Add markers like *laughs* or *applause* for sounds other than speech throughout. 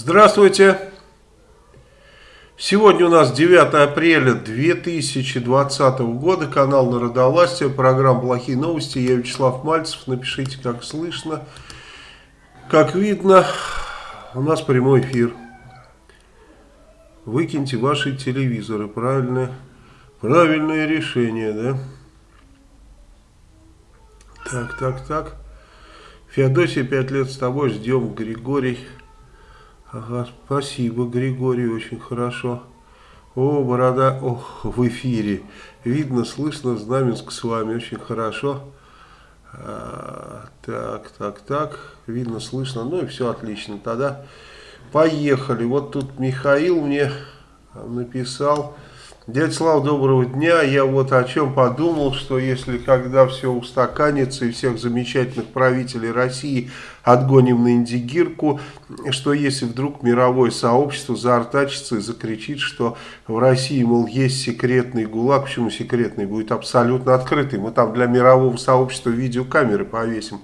Здравствуйте! Сегодня у нас 9 апреля 2020 года, канал Народовластия, программа «Плохие новости». Я Вячеслав Мальцев. Напишите, как слышно. Как видно, у нас прямой эфир. Выкиньте ваши телевизоры. Правильное, правильное решение, да? Так, так, так. Феодосия, пять лет с тобой. Ждем, Григорий. Ага, спасибо, Григорий, очень хорошо. О, борода, ох, в эфире. Видно, слышно, Знаменск с вами, очень хорошо. А, так, так, так, видно, слышно, ну и все отлично. Тогда поехали. Вот тут Михаил мне написал... Дядя Слава, доброго дня. Я вот о чем подумал, что если когда все устаканится и всех замечательных правителей России отгоним на Индигирку, что если вдруг мировое сообщество заортачится и закричит, что в России, мол, есть секретный ГУЛАГ, почему секретный, будет абсолютно открытый, мы там для мирового сообщества видеокамеры повесим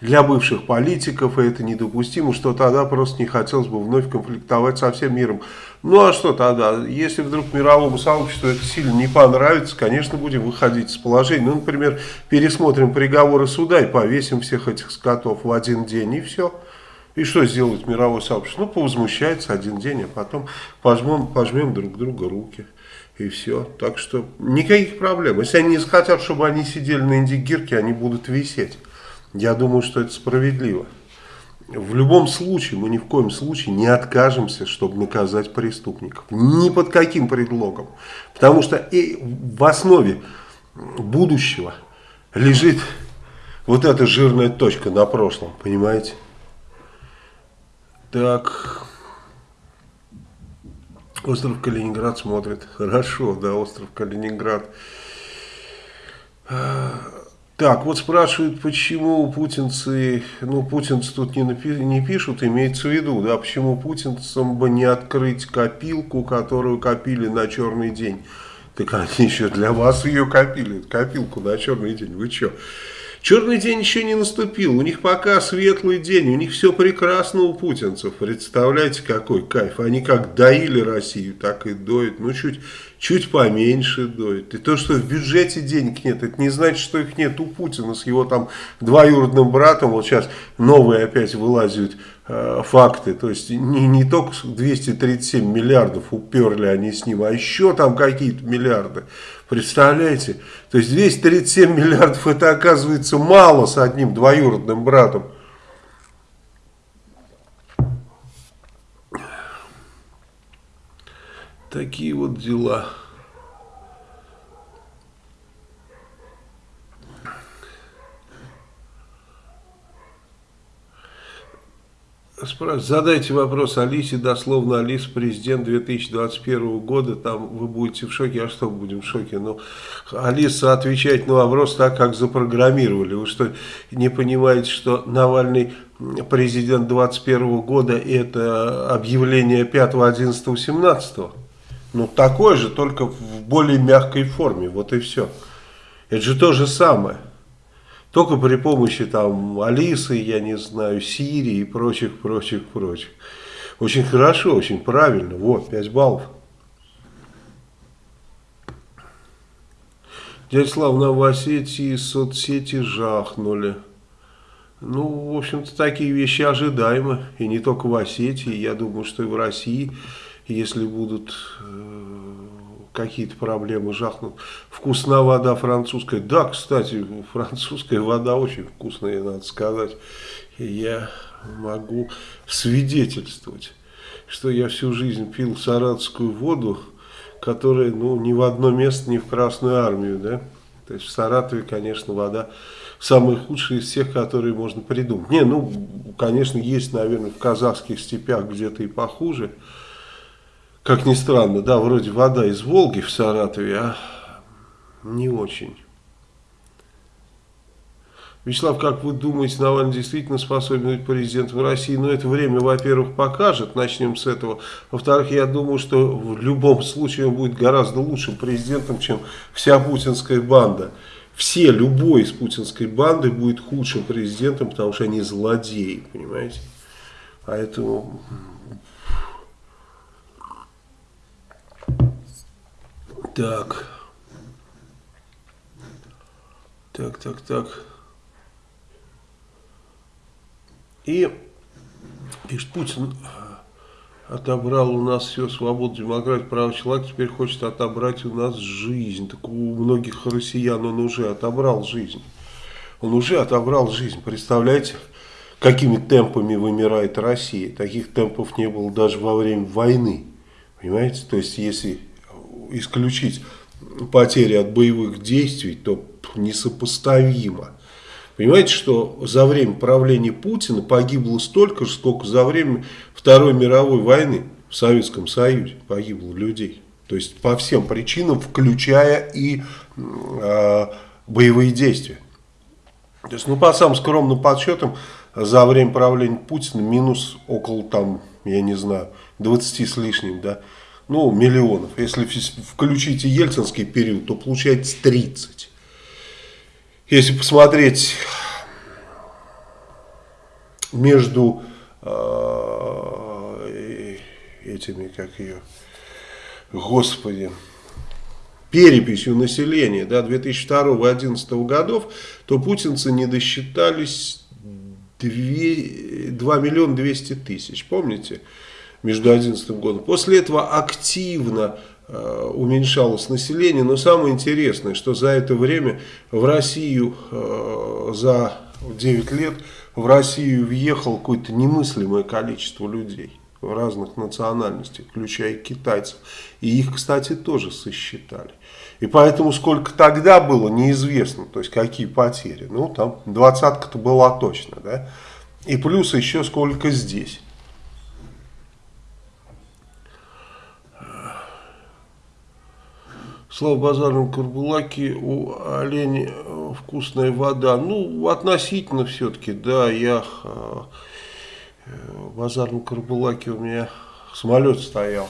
для бывших политиков, это недопустимо, что тогда просто не хотелось бы вновь конфликтовать со всем миром. Ну а что тогда, если вдруг мировому сообществу это сильно не понравится, конечно, будем выходить из положения. Ну, например, пересмотрим приговоры суда и повесим всех этих скотов в один день, и все. И что сделает мировое сообщество? Ну, повозмущается один день, а потом пожмем, пожмем друг друга руки. И все. Так что никаких проблем. Если они не захотят, чтобы они сидели на индигирке, они будут висеть. Я думаю, что это справедливо. В любом случае, мы ни в коем случае не откажемся, чтобы наказать преступников. Ни под каким предлогом. Потому что и в основе будущего лежит вот эта жирная точка на прошлом, понимаете? Так, остров Калининград смотрит. Хорошо, да, остров Калининград. Так, вот спрашивают, почему путинцы, ну, путинцы тут не, напи не пишут, имеется в виду, да, почему путинцам бы не открыть копилку, которую копили на черный день. Так они еще для вас ее копили, копилку на черный день, вы что? Черный день еще не наступил, у них пока светлый день, у них все прекрасно у путинцев. Представляете, какой кайф. Они как доили Россию, так и доят. Ну, чуть, чуть поменьше доят. И то, что в бюджете денег нет, это не значит, что их нет у Путина с его там двоюродным братом. Вот сейчас новые опять вылазят э, факты. То есть не, не только 237 миллиардов уперли они с ним, а еще там какие-то миллиарды. Представляете? То есть 237 миллиардов это оказывается мало с одним двоюродным братом. Такие вот дела. Задайте вопрос Алисе, дословно Алиса, президент 2021 года, там вы будете в шоке, а что будем в шоке? Ну, Алиса отвечает на вопрос так, как запрограммировали. Вы что, не понимаете, что Навальный президент 2021 года это объявление 5, 11, 17? Ну, такое же, только в более мягкой форме, вот и все. Это же то же самое. Только при помощи там Алисы, я не знаю, Сирии и прочих, прочих, прочих. Очень хорошо, очень правильно. Вот, 5 баллов. Дядя Слав, в Осетии соцсети жахнули. Ну, в общем-то, такие вещи ожидаемы. И не только в Осетии, я думаю, что и в России, если будут э, какие-то проблемы жахнут. Вкусна вода французская. Да, кстати, французская вода очень вкусная, надо сказать. Я могу свидетельствовать, что я всю жизнь пил саратскую воду, которая ну, ни в одно место, ни в Красную Армию. Да? То есть в Саратове, конечно, вода самая худшая из всех, которые можно придумать. Не, ну, конечно, есть, наверное, в казахских степях где-то и похуже. Как ни странно, да, вроде вода из Волги в Саратове, а не очень. Вячеслав, как вы думаете, Навальный действительно способен быть президентом России? Но ну, это время, во-первых, покажет, начнем с этого. Во-вторых, я думаю, что в любом случае он будет гораздо лучшим президентом, чем вся путинская банда. Все, любой из путинской банды будет худшим президентом, потому что они злодеи, понимаете? Поэтому... Так. Так, так, так. И, пишет, Путин отобрал у нас все, свободу, демократию, право человека, теперь хочет отобрать у нас жизнь. Так у многих россиян он уже отобрал жизнь. Он уже отобрал жизнь. Представляете, какими темпами вымирает Россия. Таких темпов не было даже во время войны. Понимаете? То есть, если исключить потери от боевых действий, то несопоставимо. Понимаете, что за время правления Путина погибло столько же, сколько за время Второй мировой войны в Советском Союзе погибло людей. То есть по всем причинам, включая и э, боевые действия. То есть, ну, по самым скромным подсчетам, за время правления Путина минус около, там, я не знаю, 20 с лишним, да, ну, миллионов. Если включить и ельцинский период, то получается 30. Если посмотреть между э, этими, как ее, господи, переписью населения да, 2002-2011 годов, то путинцы не досчитались 2, 2 миллиона 200 тысяч, помните, между 2011 годом. После этого активно Э, уменьшалось население. Но самое интересное, что за это время в Россию, э, за 9 лет, в Россию въехало какое-то немыслимое количество людей разных национальностей, включая китайцев. И их, кстати, тоже сосчитали. И поэтому сколько тогда было, неизвестно, то есть какие потери. Ну, там двадцатка-то была точно, да. И плюс еще сколько здесь. Слава базарном Карбулаке, у оленя э, вкусная вода. Ну, относительно все-таки, да, я э, в базарном Карбулаке у меня самолет стоял,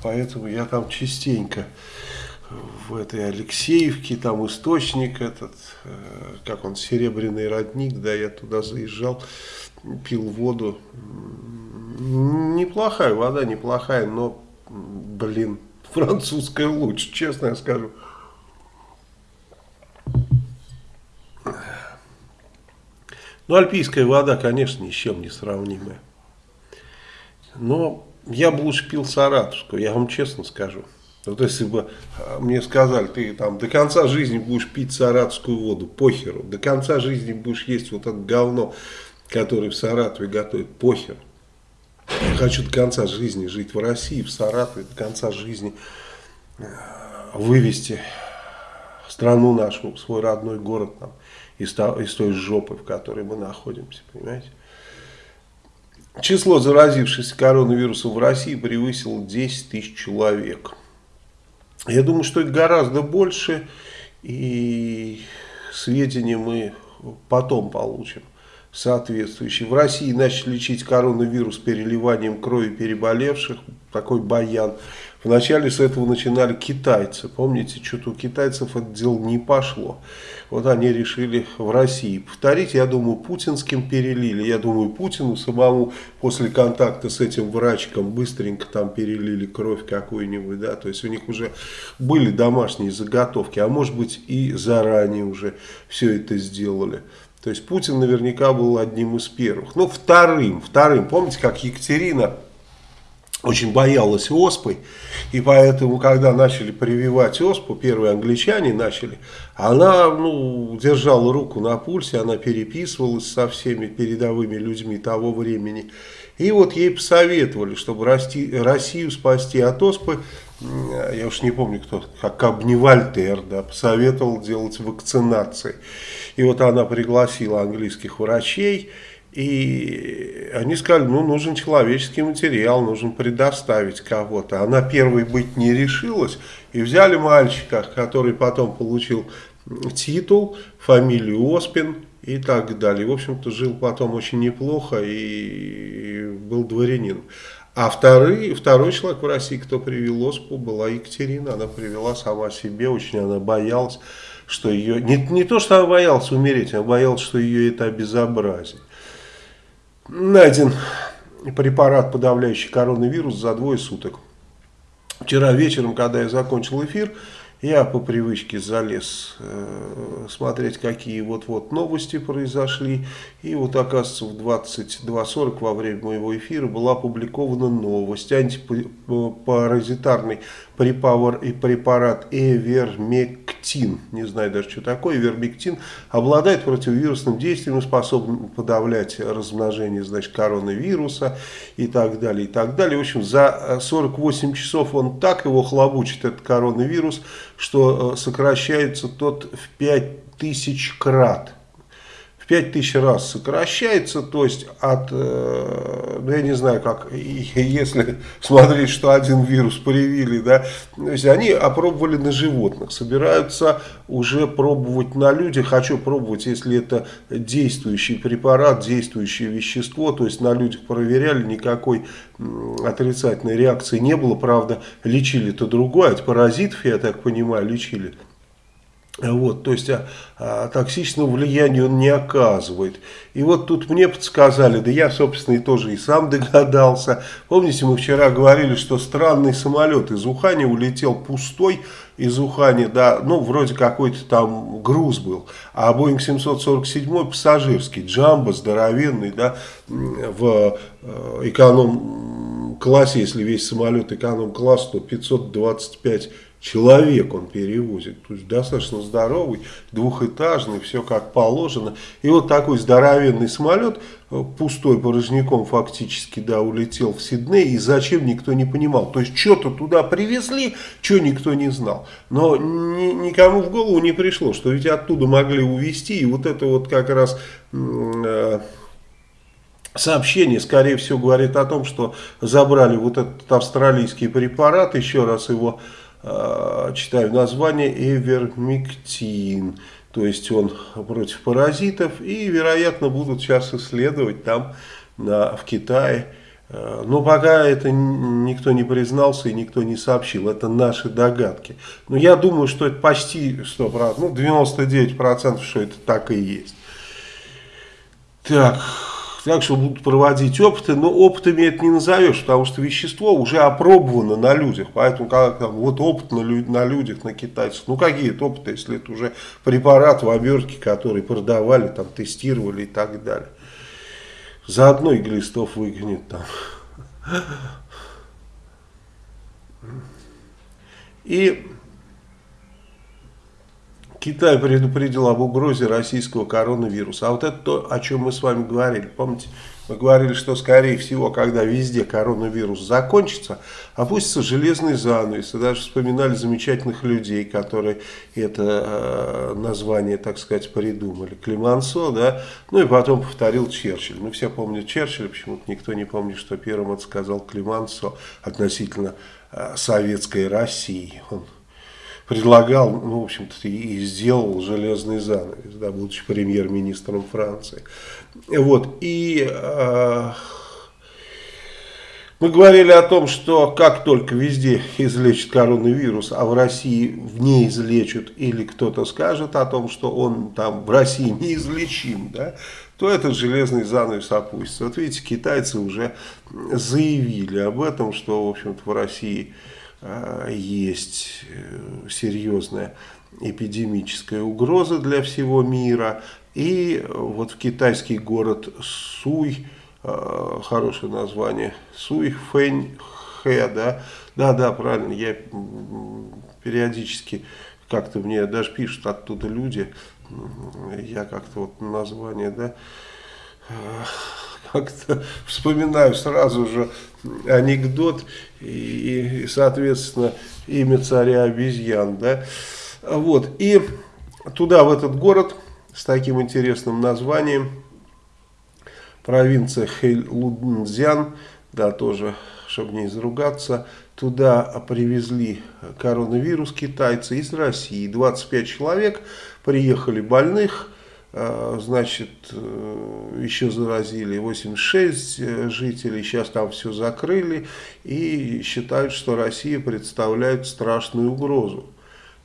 поэтому я там частенько в этой Алексеевке, там источник этот, э, как он, Серебряный родник, да, я туда заезжал, пил воду. Неплохая вода, неплохая, но, блин, французская лучше, честно я скажу. Ну, альпийская вода, конечно, ни с чем не сравнимая. Но я бы лучше пил саратовскую, я вам честно скажу. Вот если бы а, мне сказали, ты там до конца жизни будешь пить саратовскую воду, похеру. До конца жизни будешь есть вот это говно, которое в Саратове готовят, похер. Хочу до конца жизни жить в России, в Саратове, до конца жизни э, вывести страну нашу, свой родной город там, из, из той жопы, в которой мы находимся, понимаете? Число заразившихся коронавирусом в России превысило 10 тысяч человек. Я думаю, что это гораздо больше, и сведения мы потом получим соответствующий. В России начали лечить коронавирус переливанием крови переболевших, такой баян. Вначале с этого начинали китайцы. Помните, что-то у китайцев это дело не пошло. Вот они решили в России повторить. Я думаю, путинским перелили. Я думаю, Путину самому после контакта с этим врачком быстренько там перелили кровь какую-нибудь. да, То есть у них уже были домашние заготовки. А может быть и заранее уже все это сделали. То есть Путин наверняка был одним из первых. Ну, вторым, вторым. Помните, как Екатерина очень боялась оспы, и поэтому, когда начали прививать оспу, первые англичане начали, она ну, держала руку на пульсе, она переписывалась со всеми передовыми людьми того времени. И вот ей посоветовали, чтобы Россию спасти от оспы, я уж не помню кто, как Абневальтер, да, посоветовал делать вакцинации. И вот она пригласила английских врачей, и они сказали, ну, нужен человеческий материал, нужно предоставить кого-то. Она первой быть не решилась, и взяли мальчика, который потом получил титул, фамилию Оспин и так далее. В общем-то, жил потом очень неплохо и был дворянин. А второй, второй человек в России, кто привел оспу, была Екатерина. Она привела сама себе, очень она боялась что ее... Не, не то, что она боялась умереть, она боялась, что ее это обезобразит. Найден препарат, подавляющий коронавирус, за двое суток. Вчера вечером, когда я закончил эфир, я по привычке залез э, смотреть, какие вот-вот новости произошли. И вот, оказывается, в 22.40 во время моего эфира была опубликована новость. Антипаразитарный препарат Эвермектин, не знаю даже, что такое, Эвермектин, обладает противовирусным действием и способен подавлять размножение, значит, коронавируса и так далее, и так далее. В общем, за 48 часов он так его хлобучит, этот коронавирус, что э, сокращается тот в 5000 крат. В 5000 раз сокращается, то есть от, э, ну я не знаю как, если *laughs* смотреть, что один вирус привили, да, то есть они опробовали на животных, собираются уже пробовать на людях, хочу пробовать, если это действующий препарат, действующее вещество, то есть на людях проверяли, никакой отрицательной реакции не было, правда, лечили-то другое, от паразитов, я так понимаю, лечили вот, то есть а, а, токсичного влияния он не оказывает. И вот тут мне подсказали, да я, собственно, и тоже и сам *laughs* догадался. Помните, мы вчера говорили, что странный самолет из Ухани улетел пустой из Ухани, да, ну, вроде какой-то там груз был. А Боинг 747 пассажирский, джамбо, здоровенный, да, в э, эконом-классе, если весь самолет эконом-класс, то 525 человек он перевозит. То есть достаточно здоровый, двухэтажный, все как положено. И вот такой здоровенный самолет, э, пустой порожняком фактически, да, улетел в Сидней. И зачем, никто не понимал. То есть что-то туда привезли, что никто не знал. Но ни, никому в голову не пришло, что ведь оттуда могли увезти. И вот это вот как раз... Э, сообщение, скорее всего, говорит о том, что забрали вот этот австралийский препарат, еще раз его читаю название, эвермектин. То есть он против паразитов и, вероятно, будут сейчас исследовать там на, в Китае. Э, но пока это никто не признался и никто не сообщил. Это наши догадки. Но я думаю, что это почти 100%, ну 99% что это так и есть. Так, так что будут проводить опыты, но опытами это не назовешь, потому что вещество уже опробовано на людях, поэтому как там, вот опыт на, лю на людях, на китайцах, ну какие это опыты, если это уже препарат в обертке, который продавали, там тестировали и так далее. Заодно и глистов выгонит там. И Китай предупредил об угрозе российского коронавируса. А вот это то, о чем мы с вами говорили. Помните, мы говорили, что скорее всего, когда везде коронавирус закончится, опустится железный занавес. И даже вспоминали замечательных людей, которые это э, название, так сказать, придумали. Климансо, да, ну и потом повторил Черчилль. Ну все помнят Черчилля, почему-то никто не помнит, что первым это сказал Климансо относительно э, советской России. Он предлагал, ну, в общем-то, и сделал железный занавес, да, будучи премьер-министром Франции. Вот, и э, мы говорили о том, что как только везде излечат коронавирус, а в России не излечат, или кто-то скажет о том, что он там в России неизлечим, да, то этот железный занавес опустится. Вот видите, китайцы уже заявили об этом, что, в общем-то, в России есть э, серьезная эпидемическая угроза для всего мира. И вот в китайский город Суй, э, хорошее название, Суй Фэнь Хэ, да, да, да, правильно, я периодически как-то мне даже пишут оттуда люди, я как-то вот название, да, как-то вспоминаю сразу же анекдот и, и, соответственно, имя царя обезьян, да, вот, и туда, в этот город, с таким интересным названием, провинция Хэйлуднзян, да, тоже, чтобы не изругаться, туда привезли коронавирус китайцы из России, 25 человек, приехали больных, значит, э, еще заразили 86 э, жителей, сейчас там все закрыли и считают, что Россия представляет страшную угрозу.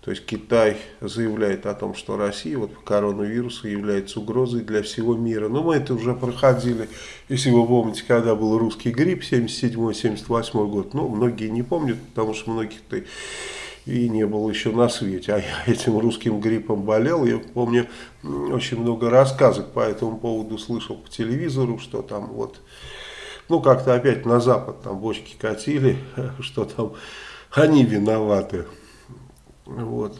То есть Китай заявляет о том, что Россия вот по коронавирусу является угрозой для всего мира. Но мы это уже проходили, если вы помните, когда был русский грипп 77-78 год. Ну, многие не помнят, потому что многих-то и не было еще на свете. А я этим русским гриппом болел. Я помню, очень много рассказок по этому поводу слышал по телевизору, что там вот, ну как-то опять на Запад там бочки катили, *laughs* что там они виноваты. Вот.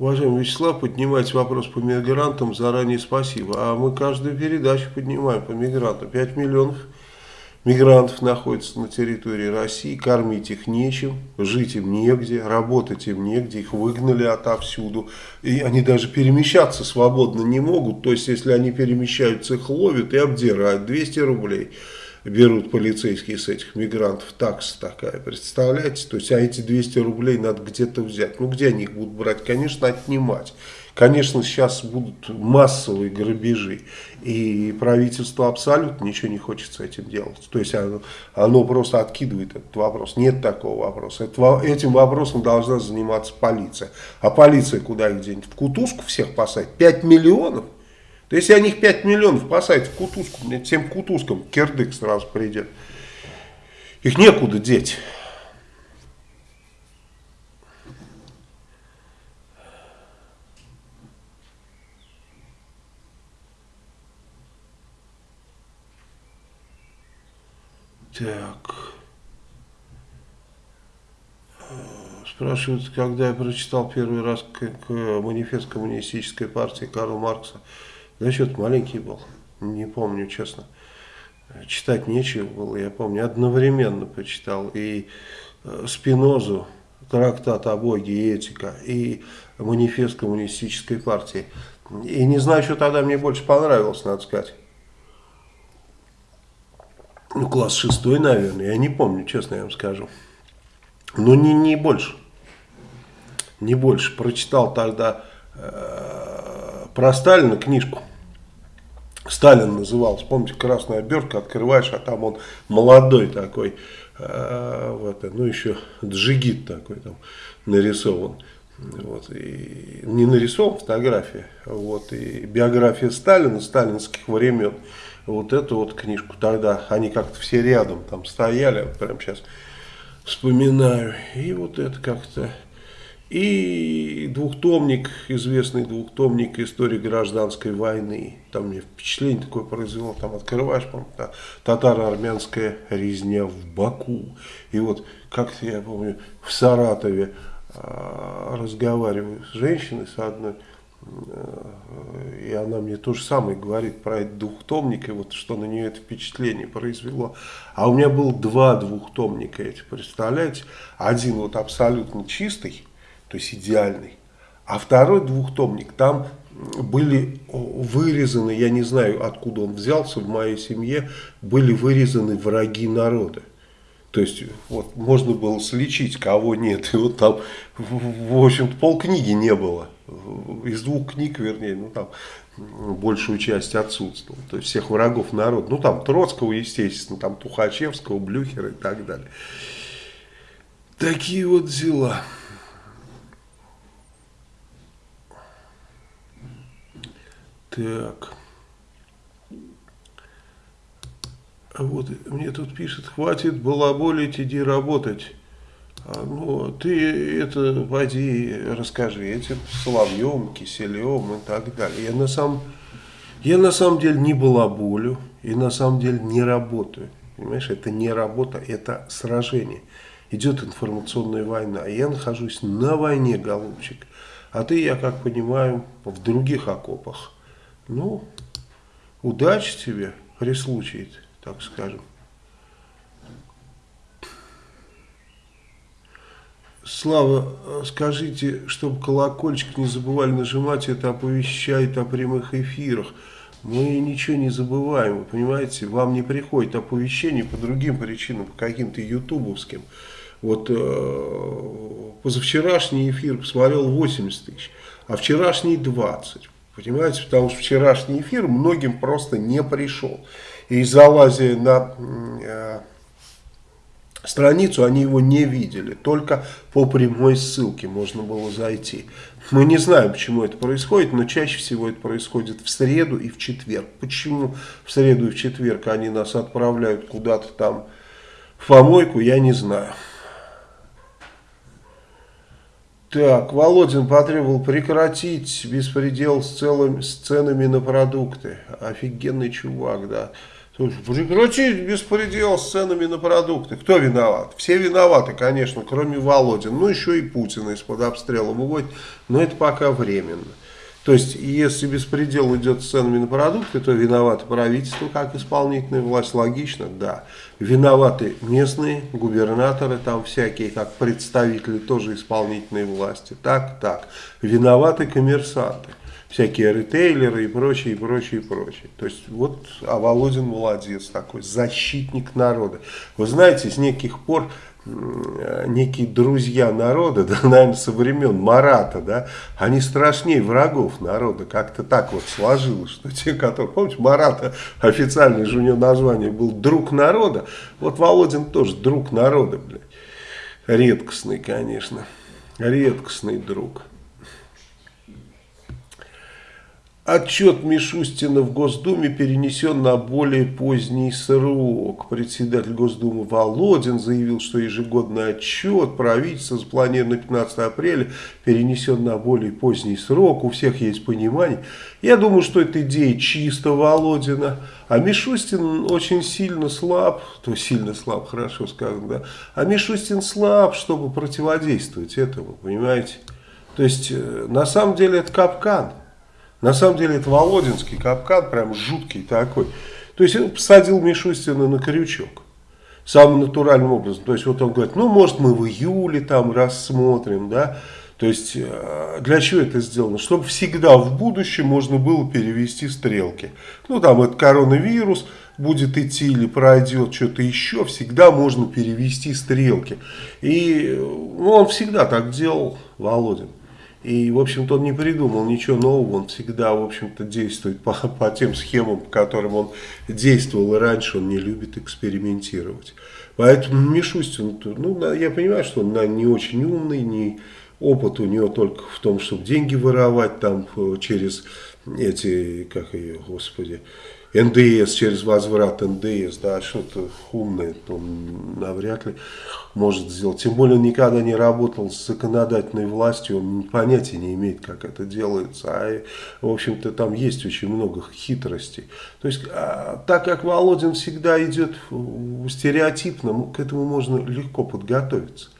Уважаемый Вячеслав, поднимайте вопрос по мигрантам, заранее спасибо. А мы каждую передачу поднимаем по мигрантам. 5 миллионов мигрантов находятся на территории России, кормить их нечем, жить им негде, работать им негде, их выгнали отовсюду. И они даже перемещаться свободно не могут. То есть, если они перемещаются, их ловят и обдирают. 200 рублей берут полицейские с этих мигрантов, такса такая, представляете? То есть, а эти 200 рублей надо где-то взять. Ну, где они их будут брать? Конечно, отнимать. Конечно, сейчас будут массовые грабежи, и правительство абсолютно ничего не хочет с этим делать. То есть оно, оно просто откидывает этот вопрос. Нет такого вопроса. Это, этим вопросом должна заниматься полиция. А полиция куда их денет? В кутузку всех посадить? 5 миллионов? Если они их 5 миллионов посадят в кутузку, всем кутузкам кирдык сразу придет. Их некуда деть. Так. Спрашивают, когда я прочитал первый раз к, к манифест коммунистической партии Карла Маркса. Что-то маленький был, не помню, честно. Читать нечего было, я помню. Одновременно почитал и э, Спинозу, трактат о Боге и этика, и манифест коммунистической партии. И не знаю, что тогда мне больше понравилось, надо сказать ну, класс шестой, наверное, я не помню, честно я вам скажу. Но не, не больше. Не больше. Прочитал тогда э, про Сталина книжку. Сталин назывался, помните, красная обертка, открываешь, а там он молодой такой, э, вот, ну еще джигит такой там нарисован. Вот, и не нарисован фотография, вот, и биография Сталина, сталинских времен вот эту вот книжку. Тогда они как-то все рядом там стояли, прям сейчас вспоминаю. И вот это как-то... И двухтомник, известный двухтомник истории гражданской войны. Там мне впечатление такое произвело. Там открываешь, по татаро-армянская резня в Баку. И вот как-то я помню в Саратове э, разговариваю с женщиной, с одной и она мне то же самое говорит про этот двухтомник, и вот что на нее это впечатление произвело. А у меня был два двухтомника эти, представляете? Один вот абсолютно чистый, то есть идеальный, а второй двухтомник, там были вырезаны, я не знаю откуда он взялся, в моей семье были вырезаны враги народа. То есть, вот, можно было слечить, кого нет. И вот там, в общем-то, полкниги не было. Из двух книг, вернее, ну там большую часть отсутствовала. То есть, всех врагов народа. Ну, там Троцкого, естественно, там Тухачевского, Блюхера и так далее. Такие вот дела. Так. А вот мне тут пишет, хватит балаболить, иди работать. А, ну, ты это, пойди, расскажи этим Соловьем, Киселевым и так далее. Я на, самом, я на самом деле не балаболю и на самом деле не работаю. Понимаешь, это не работа, это сражение. Идет информационная война. Я нахожусь на войне, голубчик. А ты, я как понимаю, в других окопах. Ну, удачи тебе при случае так скажем. Слава, скажите, чтобы колокольчик не забывали нажимать, это оповещает о прямых эфирах. Мы ничего не забываем, вы понимаете, вам не приходит оповещение по другим причинам, по каким-то ютубовским. Вот э, позавчерашний эфир посмотрел 80 тысяч, а вчерашний 20. Понимаете, потому что вчерашний эфир многим просто не пришел. И залазя на э, страницу, они его не видели. Только по прямой ссылке можно было зайти. Мы не знаем, почему это происходит, но чаще всего это происходит в среду и в четверг. Почему в среду и в четверг они нас отправляют куда-то там в помойку, я не знаю. Так, Володин потребовал прекратить беспредел с целыми с ценами на продукты. Офигенный чувак, да. Слушай, прекратить беспредел с ценами на продукты. Кто виноват? Все виноваты, конечно, кроме Володин. Ну, еще и Путина из-под обстрела выводит. Но это пока временно. То есть, если беспредел идет с ценами на продукты, то виновато правительство как исполнительная власть. Логично, да. Виноваты местные губернаторы, там всякие, как представители тоже исполнительной власти. Так, так. Виноваты коммерсанты всякие ритейлеры и прочее, и прочее, и прочее. То есть вот, а Володин молодец такой, защитник народа. Вы знаете, с неких пор некие друзья народа, *laughs* да, наверное, со времен Марата, да, они страшнее врагов народа. Как-то так вот сложилось, что те, которые, помните, Марата официальное же у него название был «Друг народа», вот Володин тоже друг народа, блядь. Редкостный, конечно, редкостный друг. Отчет Мишустина в Госдуме перенесен на более поздний срок. Председатель Госдумы Володин заявил, что ежегодный отчет правительства запланирован на 15 апреля перенесен на более поздний срок. У всех есть понимание. Я думаю, что это идея чисто Володина. А Мишустин очень сильно слаб, то сильно слаб, хорошо сказано, да. А Мишустин слаб, чтобы противодействовать этому, понимаете. То есть, э, на самом деле это капкан. На самом деле это Володинский капкан, прям жуткий такой. То есть он посадил Мишустина на крючок. Самым натуральным образом. То есть вот он говорит, ну может мы в июле там рассмотрим, да. То есть э, для чего это сделано? Чтобы всегда в будущем можно было перевести стрелки. Ну там этот коронавирус будет идти или пройдет что-то еще, всегда можно перевести стрелки. И ну, он всегда так делал, Володин. И, в общем-то, он не придумал ничего нового, он всегда, в общем-то, действует по, *laughs* по тем схемам, по которым он действовал и раньше, он не любит экспериментировать. Поэтому Мишустин, ну, я понимаю, что он не очень умный, не опыт у него только в том, чтобы деньги воровать там э, через эти, как ее, господи, НДС, через возврат НДС, да, что-то умное он навряд ли может сделать. Тем более он никогда не работал с законодательной властью, он понятия не имеет, как это делается. А, в общем-то, там есть очень много хитростей. То есть, а, так как Володин всегда идет стереотипно, к этому можно легко подготовиться.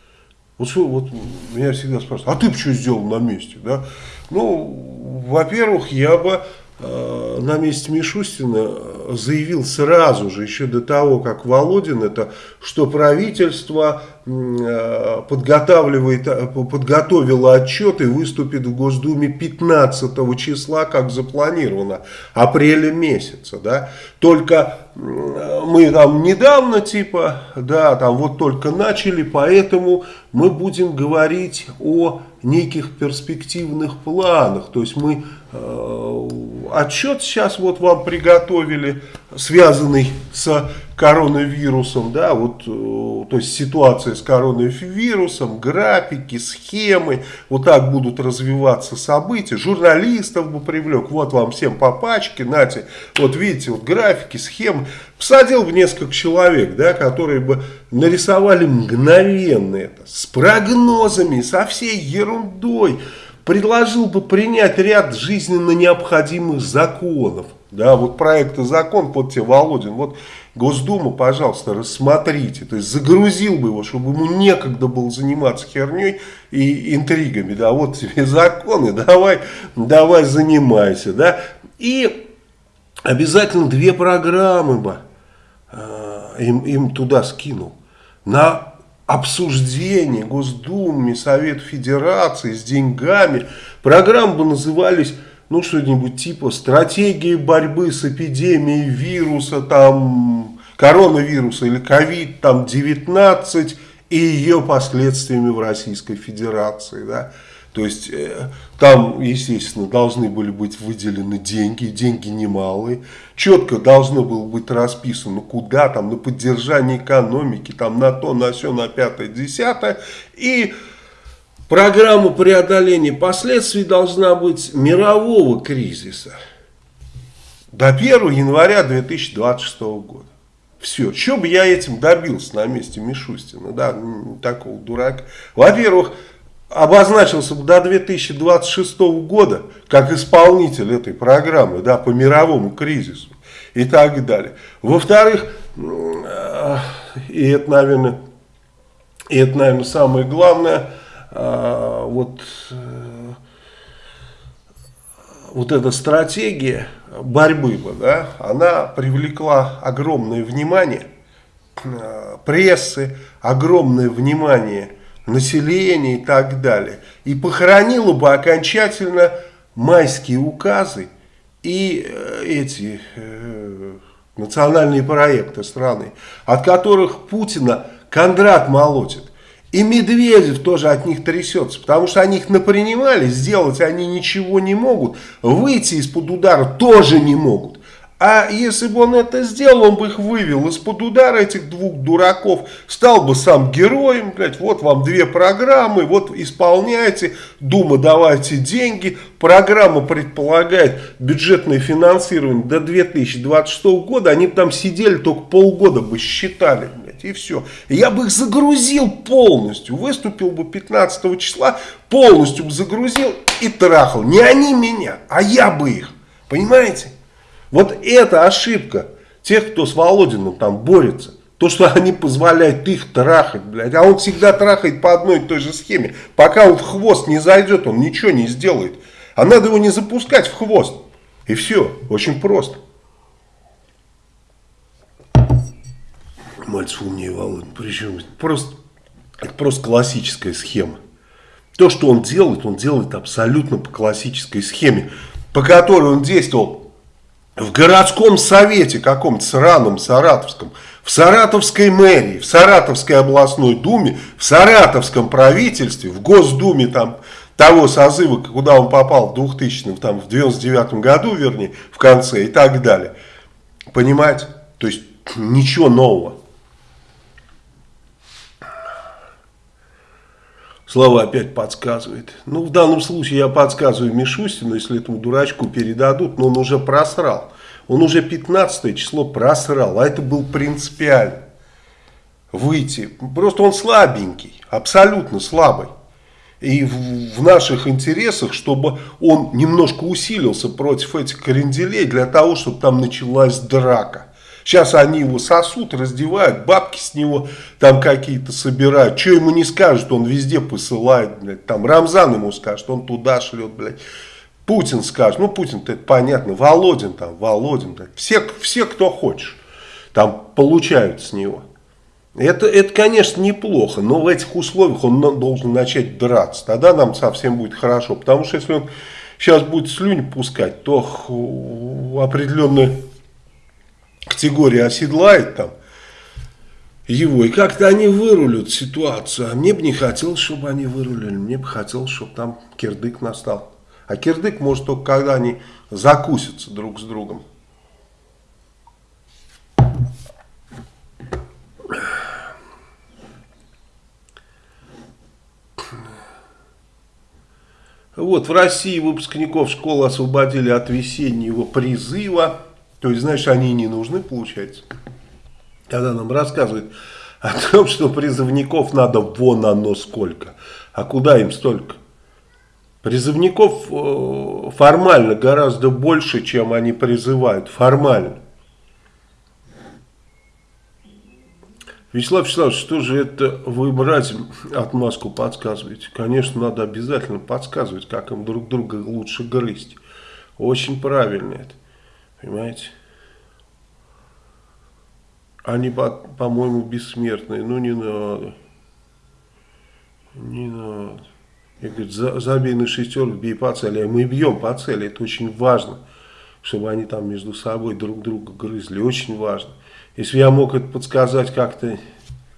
Вот, что, вот меня всегда спрашивают, а ты бы что сделал на месте? Да? Ну, во-первых, я бы на месте Мишустина заявил сразу же, еще до того, как Володин это, что правительство э, подготавливает, э, подготовило отчет и выступит в Госдуме 15 числа, как запланировано, апреля месяца. Да? Только мы там недавно, типа, да, там вот только начали, поэтому мы будем говорить о неких перспективных планах. То есть мы э, отчет сейчас вот вам приготовили, связанный с коронавирусом, да, вот, э, то есть ситуация с коронавирусом, графики, схемы, вот так будут развиваться события, журналистов бы привлек, вот вам всем по пачке, нате, вот видите, вот графики, схемы, посадил бы несколько человек, да, которые бы нарисовали мгновенно это, с прогнозами, со всей ерундой, предложил бы принять ряд жизненно необходимых законов, да, вот проекты закон, под тебе, Володин, вот Госдума, пожалуйста, рассмотрите. То есть загрузил бы его, чтобы ему некогда было заниматься херней и интригами. Да, вот тебе *laughs* законы, давай, давай занимайся. Да. И обязательно две программы бы э, им, им туда скинул. На обсуждение Госдумы, Совет Федерации с деньгами. Программы назывались ну, что-нибудь типа стратегии борьбы с эпидемией вируса, там, коронавируса или ковид, там, 19 и ее последствиями в Российской Федерации, да. То есть э, там, естественно, должны были быть выделены деньги, деньги немалые. Четко должно было быть расписано, куда там, на поддержание экономики, там на то, на все, на пятое, десятое. И программа преодоления последствий должна быть мирового кризиса до 1 января 2026 года. Все. Что бы я этим добился на месте Мишустина, да, такого дурака. Во-первых, обозначился до 2026 года как исполнитель этой программы да, по мировому кризису и так далее. Во-вторых, и это, наверное, и это, наверное, самое главное, а, вот, э, вот эта стратегия борьбы, да, она привлекла огромное внимание э, прессы, огромное внимание населения и так далее. И похоронила бы окончательно майские указы и э, эти э, национальные проекты страны, от которых Путина Кондрат молотит. И Медведев тоже от них трясется, потому что они их напринимали, сделать они ничего не могут, выйти из-под удара тоже не могут. А если бы он это сделал, он бы их вывел из-под удара этих двух дураков, стал бы сам героем, блядь, вот вам две программы, вот исполняйте, Дума давайте деньги, программа предполагает бюджетное финансирование до 2026 года, они бы там сидели только полгода бы считали, блядь, и все. Я бы их загрузил полностью, выступил бы 15 числа, полностью бы загрузил и трахал. Не они меня, а я бы их, понимаете? Вот это ошибка тех, кто с Володиным там борется. То, что они позволяют их трахать, блядь. А он всегда трахает по одной и той же схеме. Пока он в хвост не зайдет, он ничего не сделает. А надо его не запускать в хвост. И все. Очень просто. Мальцев умнее Володин. Причем просто, это просто классическая схема. То, что он делает, он делает абсолютно по классической схеме, по которой он действовал в городском совете каком-то сраном саратовском, в Саратовской мэрии, в Саратовской областной думе, в Саратовском правительстве, в Госдуме там того созыва, куда он попал в 2000 там в 99 году, вернее, в конце и так далее. Понимаете? То есть ничего нового. Слава опять подсказывает. Ну, в данном случае я подсказываю Мишустину, если этому дурачку передадут, но он уже просрал. Он уже 15 число просрал, а это был принципиально. Выйти. Просто он слабенький, абсолютно слабый. И в, в наших интересах, чтобы он немножко усилился против этих кренделей, для того, чтобы там началась драка. Сейчас они его сосут, раздевают, бабки с него там какие-то собирают. Что ему не скажут, он везде посылает, блядь. Там Рамзан ему скажет, он туда шлет, блядь. Путин скажет, ну Путин-то это понятно, Володин там, Володин, блядь. Все, все, кто хочешь, там получают с него. Это, это, конечно, неплохо, но в этих условиях он должен начать драться. Тогда нам совсем будет хорошо. Потому что если он сейчас будет слюни пускать, то определенные категория оседлает там его, и как-то они вырулят ситуацию. А мне бы не хотелось, чтобы они вырулили, мне бы хотелось, чтобы там кирдык настал. А кирдык может только когда они закусятся друг с другом. Вот в России выпускников школы освободили от весеннего призыва. То есть, знаешь, они не нужны, получается. Когда нам рассказывают о том, что призывников надо вон оно сколько. А куда им столько? Призывников э, формально гораздо больше, чем они призывают. Формально. Вячеслав Вячеславович, что же это вы братьям отмазку подсказываете? Конечно, надо обязательно подсказывать, как им друг друга лучше грызть. Очень правильно это. Понимаете? Они, по-моему, бессмертные. Ну, не надо. Не надо. Я говорю, за, забей на шестерку, бей по цели. А мы бьем по цели. Это очень важно. Чтобы они там между собой друг друга грызли. Очень важно. Если я мог это подсказать как-то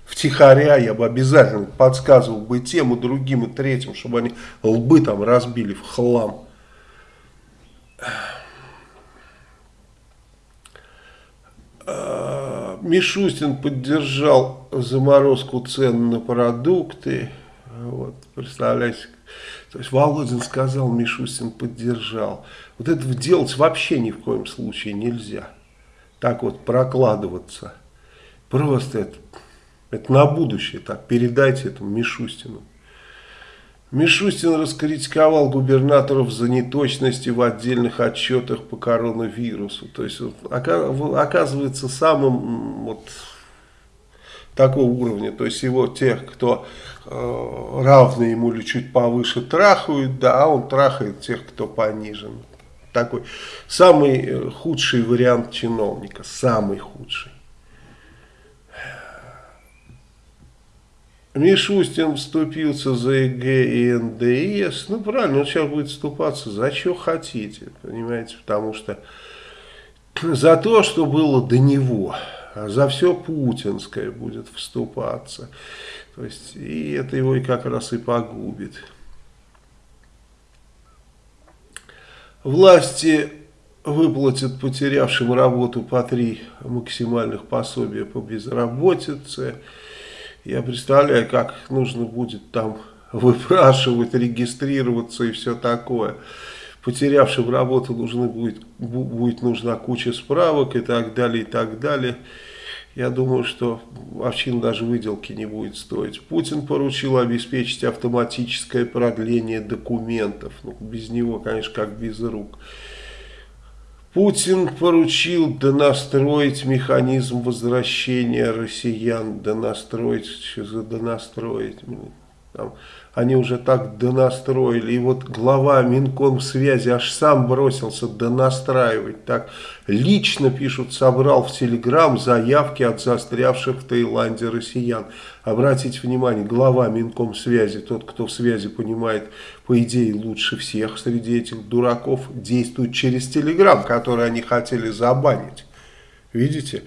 втихаря я бы обязательно подсказывал бы тему другим и третьим, чтобы они лбы там разбили в хлам. А, Мишустин поддержал заморозку цен на продукты. Вот, представляете, то есть Володин сказал, Мишустин поддержал. Вот этого делать вообще ни в коем случае нельзя. Так вот прокладываться. Просто это, это на будущее так. Передайте этому Мишустину. Мишустин раскритиковал губернаторов за неточности в отдельных отчетах по коронавирусу. То есть, оказывается, самым вот такого уровня. То есть, его тех, кто э, равны ему или чуть повыше трахают, да, а он трахает тех, кто понижен. Такой самый э, худший вариант чиновника, самый худший. Мишустин вступился за ЕГЭ и НДС. Ну, правильно, он сейчас будет вступаться за что хотите, понимаете, потому что за то, что было до него, а за все путинское будет вступаться. То есть, и это его и как раз и погубит. Власти выплатят потерявшим работу по три максимальных пособия по безработице. Я представляю, как нужно будет там выпрашивать, регистрироваться и все такое. Потерявшим работу нужны будет, будет нужна куча справок и так далее, и так далее. Я думаю, что овчин даже выделки не будет стоить. Путин поручил обеспечить автоматическое продление документов. Ну, без него, конечно, как без рук. Путин поручил донастроить механизм возвращения россиян, донастроить, что за донастроить, там, они уже так донастроили, и вот глава Минкомсвязи аж сам бросился донастраивать, так лично, пишут, собрал в Телеграм заявки от застрявших в Таиланде россиян. Обратите внимание, глава Минкомсвязи, тот, кто в связи понимает, по идее, лучше всех среди этих дураков, действует через Телеграм, который они хотели забанить. Видите?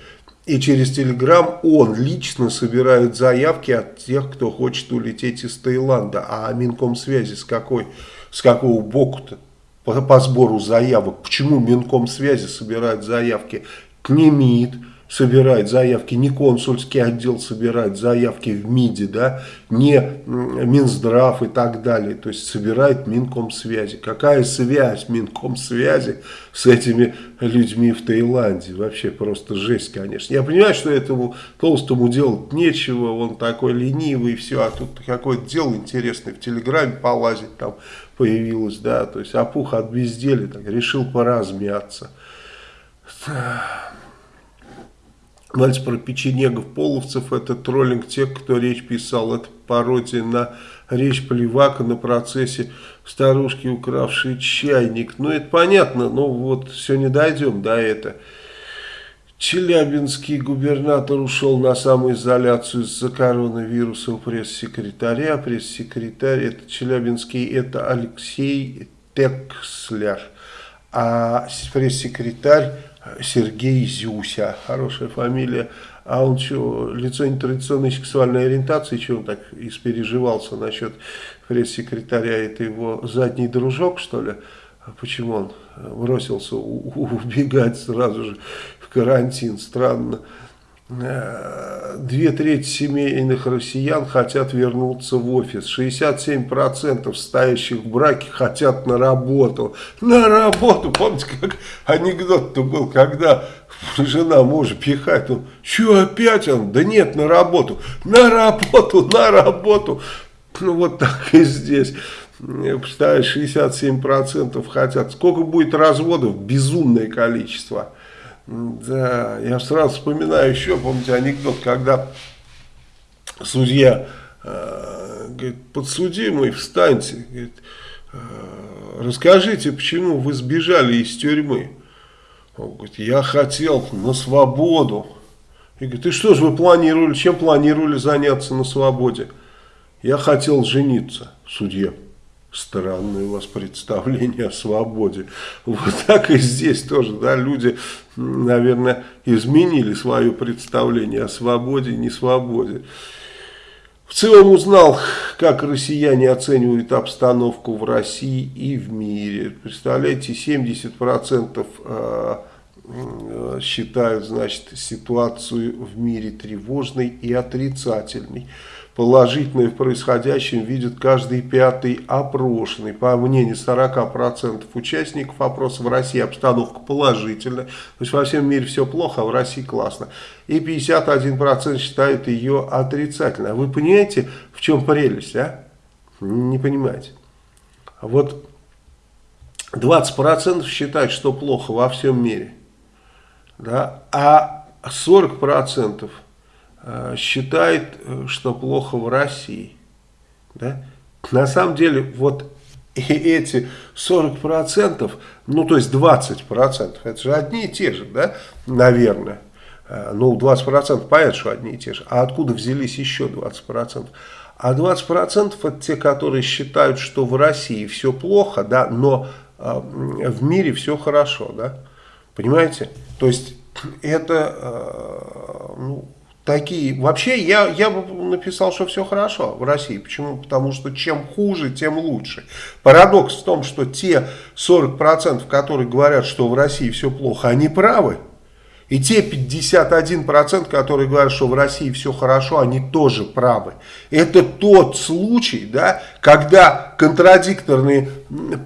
И через Телеграм он лично собирает заявки от тех, кто хочет улететь из Таиланда. А Минкомсвязи с, какой, с какого боку-то по, по сбору заявок? Почему Минкомсвязи собирает заявки? КНИМИД, собирать заявки, не консульский отдел собирает заявки в МИДе, да, не Минздрав и так далее, то есть собирает Минкомсвязи. Какая связь Минкомсвязи с этими людьми в Таиланде? Вообще просто жесть, конечно. Я понимаю, что этому толстому делать нечего, он такой ленивый и все, а тут какое-то дело интересное в Телеграме полазить там появилось, да, то есть опух от безделия, так, решил поразмяться. Мальц про печенегов половцев, это троллинг тех, кто речь писал. Это пародия на речь Плевака на процессе старушки, укравшей чайник. Ну, это понятно, но вот сегодня дойдем до этого. Челябинский губернатор ушел на самоизоляцию из-за коронавируса у пресс-секретаря. Пресс-секретарь, это Челябинский, это Алексей Текслер. А пресс-секретарь Сергей Зюся, хорошая фамилия. А он что, лицо нетрадиционной сексуальной ориентации, что он так испереживался насчет пресс-секретаря, это его задний дружок, что ли? А почему он бросился убегать сразу же в карантин? Странно. Э, две трети семейных россиян хотят вернуться в офис. 67% стоящих в браке хотят на работу. На работу! Помните, как анекдот-то был, когда жена мужа пихает, он, что опять он? Да нет, на работу. На работу, на работу. Ну вот так и здесь. Представляешь, 67% хотят. Сколько будет разводов? Безумное количество. Да, я сразу вспоминаю еще, помните анекдот, когда судья э, говорит, подсудимый, встаньте, говорит, э, расскажите, почему вы сбежали из тюрьмы. Он говорит, я хотел на свободу. И говорит, и что же вы планировали, чем планировали заняться на свободе? Я хотел жениться, судья. Странное у вас представление о свободе. Вот так и здесь тоже, да, люди, наверное, изменили свое представление о свободе и не свободе. В целом узнал, как россияне оценивают обстановку в России и в мире. Представляете, 70% э, э, считают значит, ситуацию в мире тревожной и отрицательной положительное в происходящем видит каждый пятый опрошенный. По мнению 40% участников опроса в России обстановка положительная. То есть во всем мире все плохо, а в России классно. И 51% считают ее отрицательной. А вы понимаете, в чем прелесть, а? Не понимаете. Вот 20% считают, что плохо во всем мире. Да? А 40% Э, считает, э, что плохо в России. Да? На самом деле, вот *laughs* эти 40%, ну то есть 20%, это же одни и те же, да, наверное. Э, ну 20% понятно, что одни и те же. А откуда взялись еще 20%? А 20% это те, которые считают, что в России все плохо, да, но в мире все хорошо, да. Понимаете? То есть *clears throat* это, ну, такие. Вообще, я, я бы написал, что все хорошо в России. Почему? Потому что чем хуже, тем лучше. Парадокс в том, что те 40%, которые говорят, что в России все плохо, они правы. И те 51%, которые говорят, что в России все хорошо, они тоже правы. Это тот случай, да, когда контрадикторные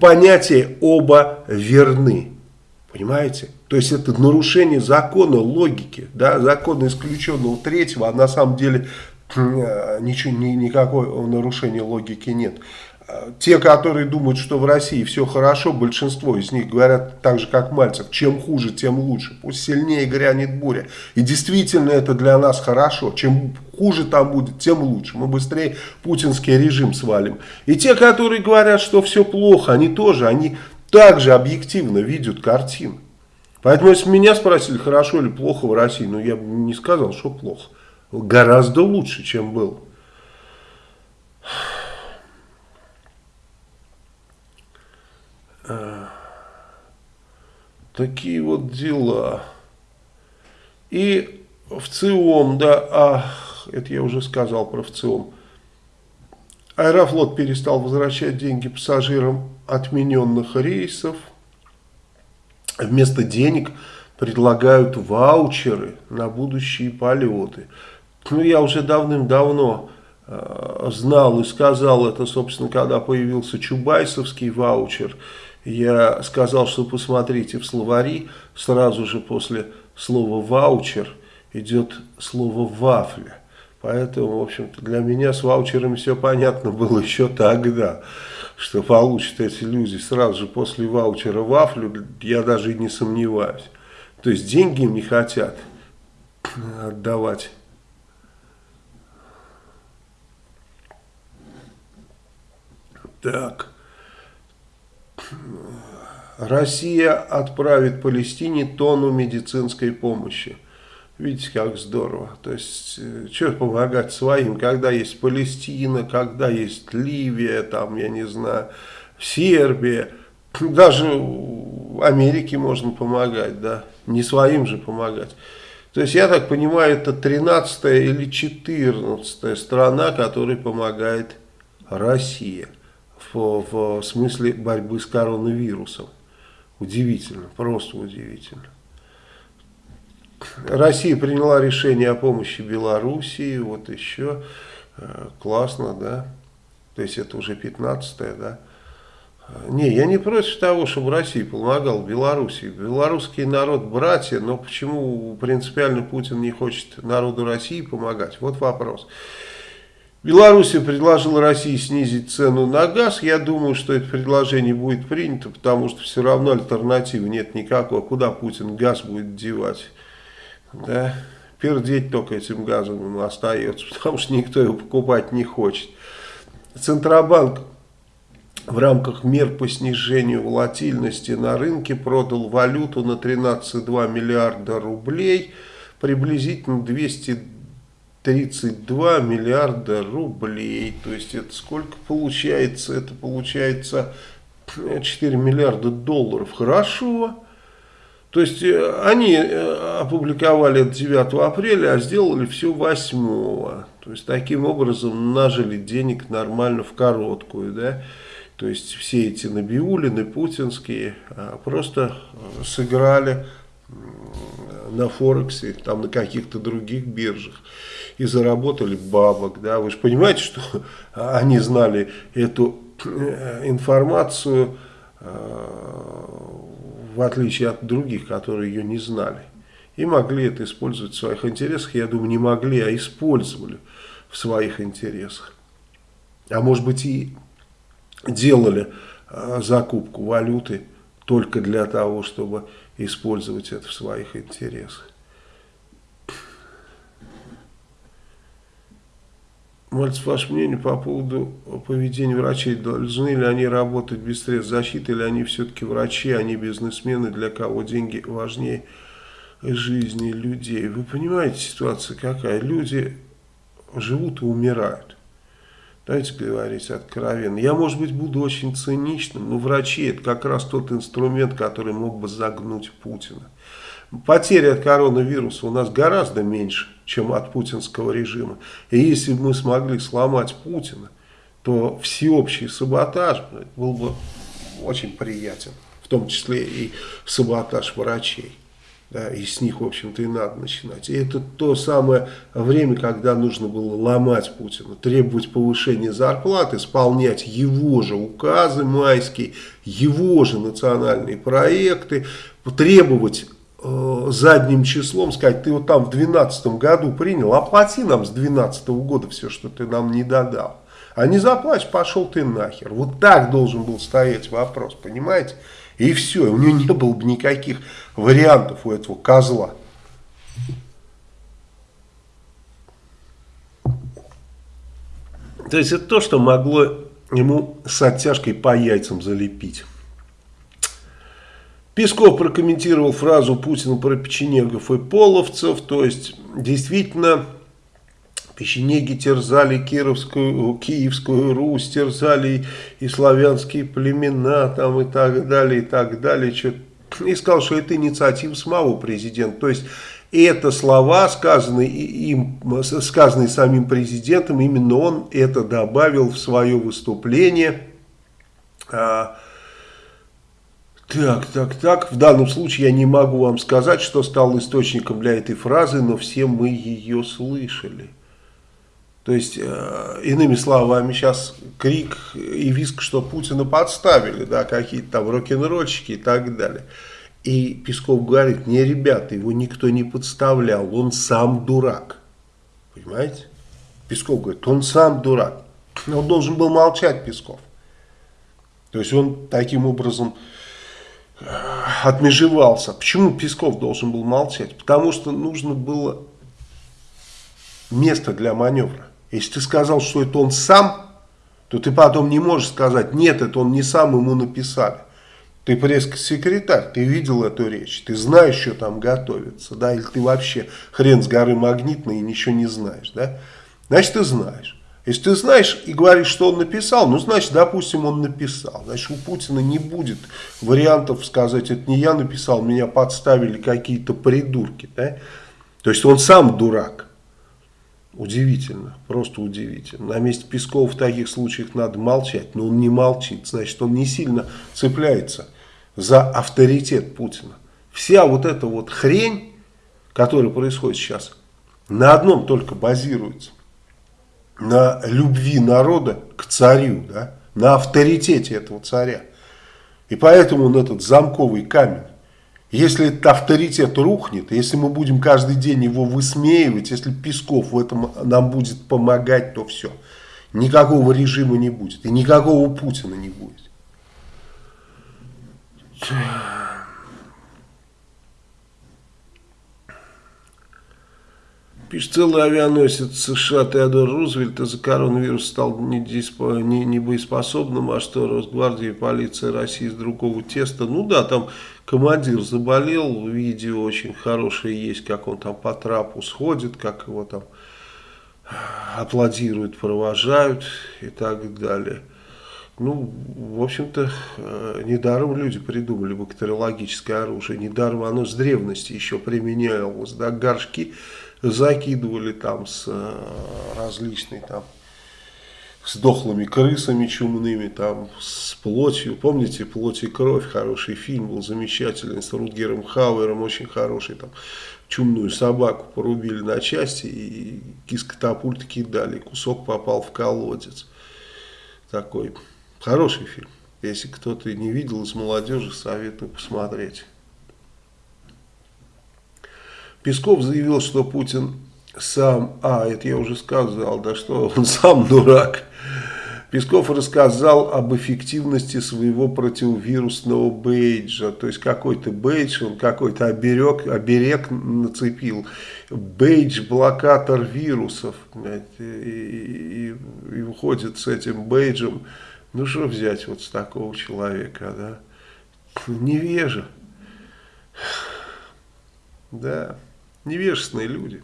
понятия оба верны. Понимаете? То есть это нарушение закона логики, да, закона исключенного третьего, а на самом деле э, ничего, ни, никакого нарушения логики нет. Э, те, которые думают, что в России все хорошо, большинство из них говорят так же, как Мальцев, чем хуже, тем лучше. Пусть сильнее грянет буря. И действительно это для нас хорошо. Чем хуже там будет, тем лучше. Мы быстрее путинский режим свалим. И те, которые говорят, что все плохо, они тоже, они также объективно видят картину. Поэтому, если меня спросили, хорошо или плохо в России, ну, я бы не сказал, что плохо. Гораздо лучше, чем был. Такие вот дела. И в ЦИОМ, да, а, это я уже сказал про ВЦИОМ. Аэрофлот перестал возвращать деньги пассажирам отмененных рейсов вместо денег предлагают ваучеры на будущие полеты. Ну, я уже давным-давно э, знал и сказал это, собственно, когда появился Чубайсовский ваучер. Я сказал, что посмотрите в словари, сразу же после слова ваучер идет слово вафля. Поэтому, в общем-то, для меня с ваучерами все понятно было еще тогда что получат эти люди сразу же после ваучера вафлю, я даже и не сомневаюсь. То есть деньги им не хотят отдавать. Так. Россия отправит Палестине тонну медицинской помощи. Видите, как здорово. То есть, э, что помогать своим, когда есть Палестина, когда есть Ливия, там, я не знаю, Сербия. Даже Америке можно помогать, да. Не своим же помогать. То есть, я так понимаю, это 13 или 14 страна, которой помогает Россия. В, в смысле борьбы с коронавирусом. Удивительно, просто удивительно. Россия приняла решение о помощи Белоруссии, вот еще, э, классно, да, то есть это уже 15 да. Не, я не против того, чтобы Россия помогала Белоруссии. Белорусский народ братья, но почему принципиально Путин не хочет народу России помогать? Вот вопрос. Белоруссия предложила России снизить цену на газ. Я думаю, что это предложение будет принято, потому что все равно альтернативы нет никакой. Куда Путин газ будет девать? Да, пердеть только этим газом остается, *laughs* потому что никто его покупать не хочет. Центробанк в рамках мер по снижению волатильности на рынке продал валюту на 13,2 миллиарда рублей, приблизительно 200 32 миллиарда рублей. То есть это сколько получается? Это получается 4 миллиарда долларов. Хорошо. То есть э, они э, опубликовали это 9 апреля, а сделали все 8. То есть таким образом нажили денег нормально в короткую. Да? То есть все эти Набиулины, путинские а, просто э, сыграли на Форексе, там на каких-то других биржах и заработали бабок. Да? Вы же понимаете, что *laughs* они знали эту информацию в отличие от других, которые ее не знали. И могли это использовать в своих интересах. Я думаю, не могли, а использовали в своих интересах. А может быть и делали а, закупку валюты только для того, чтобы использовать это в своих интересах. Мальцев, ваше мнение по поводу поведения врачей. Должны ли они работать без средств защиты, или они все-таки врачи, они бизнесмены, для кого деньги важнее жизни людей? Вы понимаете, ситуация какая? Люди живут и умирают. Давайте говорить откровенно. Я, может быть, буду очень циничным, но врачи это как раз тот инструмент, который мог бы загнуть Путина. Потери от коронавируса у нас гораздо меньше, чем от путинского режима. И если бы мы смогли сломать Путина, то всеобщий саботаж был бы очень приятен. В том числе и саботаж врачей. Да, и с них, в общем-то, и надо начинать. И это то самое время, когда нужно было ломать Путина, требовать повышения зарплат, исполнять его же указы майские, его же национальные проекты, требовать Э, задним числом сказать, ты вот там в 2012 году принял, оплати нам с 2012 года все, что ты нам не додал. А не заплачь, пошел ты нахер. Вот так должен был стоять вопрос, понимаете? И все, у него не было бы никаких вариантов у этого козла. То есть это то, что могло ему с оттяжкой по яйцам залепить. Песков прокомментировал фразу Путина про печенегов и половцев, то есть действительно печенеги терзали Кировскую, Киевскую Русь, терзали и славянские племена там и так далее, и так далее. И сказал, что это инициатива самого президента. То есть это слова, сказанные, им, сказанные самим президентом, именно он это добавил в свое выступление. А, так, так, так. В данном случае я не могу вам сказать, что стал источником для этой фразы, но все мы ее слышали. То есть, э, иными словами, сейчас крик и виск, что Путина подставили, да, какие-то там рок-н-ролльщики и так далее. И Песков говорит, не, ребята, его никто не подставлял, он сам дурак. Понимаете? Песков говорит, он сам дурак. Он должен был молчать, Песков. То есть, он таким образом отмежевался. Почему Песков должен был молчать? Потому что нужно было место для маневра. Если ты сказал, что это он сам, то ты потом не можешь сказать, нет, это он не сам, ему написали. Ты пресс-секретарь, ты видел эту речь, ты знаешь, что там готовится, да, или ты вообще хрен с горы магнитный и ничего не знаешь, да. Значит, ты знаешь. Если ты знаешь и говоришь, что он написал, ну, значит, допустим, он написал. Значит, у Путина не будет вариантов сказать, это не я написал, меня подставили какие-то придурки. Да? То есть он сам дурак. Удивительно, просто удивительно. На месте Пескова в таких случаях надо молчать, но он не молчит. Значит, он не сильно цепляется за авторитет Путина. Вся вот эта вот хрень, которая происходит сейчас, на одном только базируется на любви народа к царю, да, на авторитете этого царя. И поэтому он этот замковый камень. Если этот авторитет рухнет, если мы будем каждый день его высмеивать, если Песков в этом нам будет помогать, то все. Никакого режима не будет. И никакого Путина не будет. Пишет, целый авианосец США Теодор Рузвельт из-за коронавируса стал небоеспособным, а что Росгвардия и полиция России из другого теста. Ну да, там командир заболел, видео очень хорошее есть, как он там по трапу сходит, как его там аплодируют, провожают и так далее. Ну, в общем-то, э, недаром люди придумали бактериологическое оружие, недаром оно с древности еще применялось, да, горшки закидывали там с э, различной там с дохлыми крысами чумными, там, с плотью. Помните, «Плоть и кровь», хороший фильм был замечательный, с Рутгером Хауэром, очень хороший, там, чумную собаку порубили на части и из катапульта кидали, кусок попал в колодец. Такой хороший фильм. Если кто-то не видел из молодежи, советую посмотреть. Песков заявил, что Путин сам, а, это я уже сказал, да что *laughs* он сам дурак. Песков рассказал об эффективности своего противовирусного бейджа. То есть какой-то бейдж, он какой-то оберег, оберег нацепил. Бейдж-блокатор вирусов. И, и, и выходит с этим бейджем. Ну что взять вот с такого человека, да? Невежа. *sighs* Да, невежественные люди.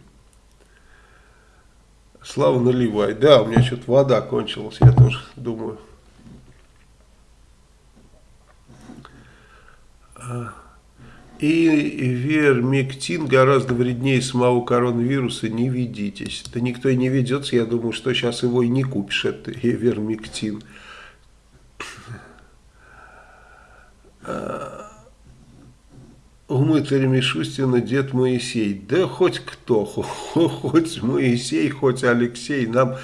Слава наливай. Да, у меня что-то вода кончилась, я тоже думаю. И вермектин гораздо вреднее самого коронавируса, не ведитесь. Да никто и не ведется, я думаю, что сейчас его и не купишь, это вермектин. У мытаря Мишустина дед Моисей. Да хоть кто, *laughs* хоть Моисей, хоть Алексей, нам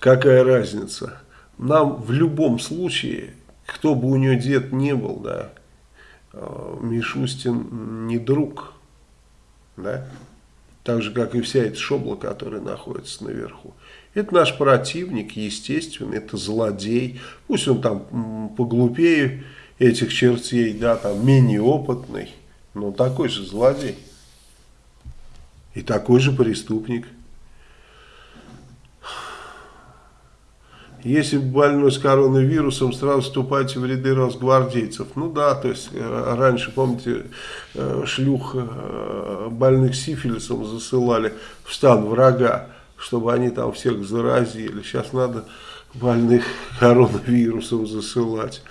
какая разница. Нам в любом случае, кто бы у него дед не был, да, э, Мишустин не друг, да, так же, как и вся эта шобла, которая находится наверху. Это наш противник, естественно, это злодей, пусть он там поглупее этих чертей, да, там менее опытный, но такой же злодей. И такой же преступник. Если больной с коронавирусом, сразу вступайте в ряды росгвардейцев. Ну да, то есть э, раньше, помните, э, шлюх э, больных сифилисом засылали в стан врага, чтобы они там всех заразили. Сейчас надо больных коронавирусом засылать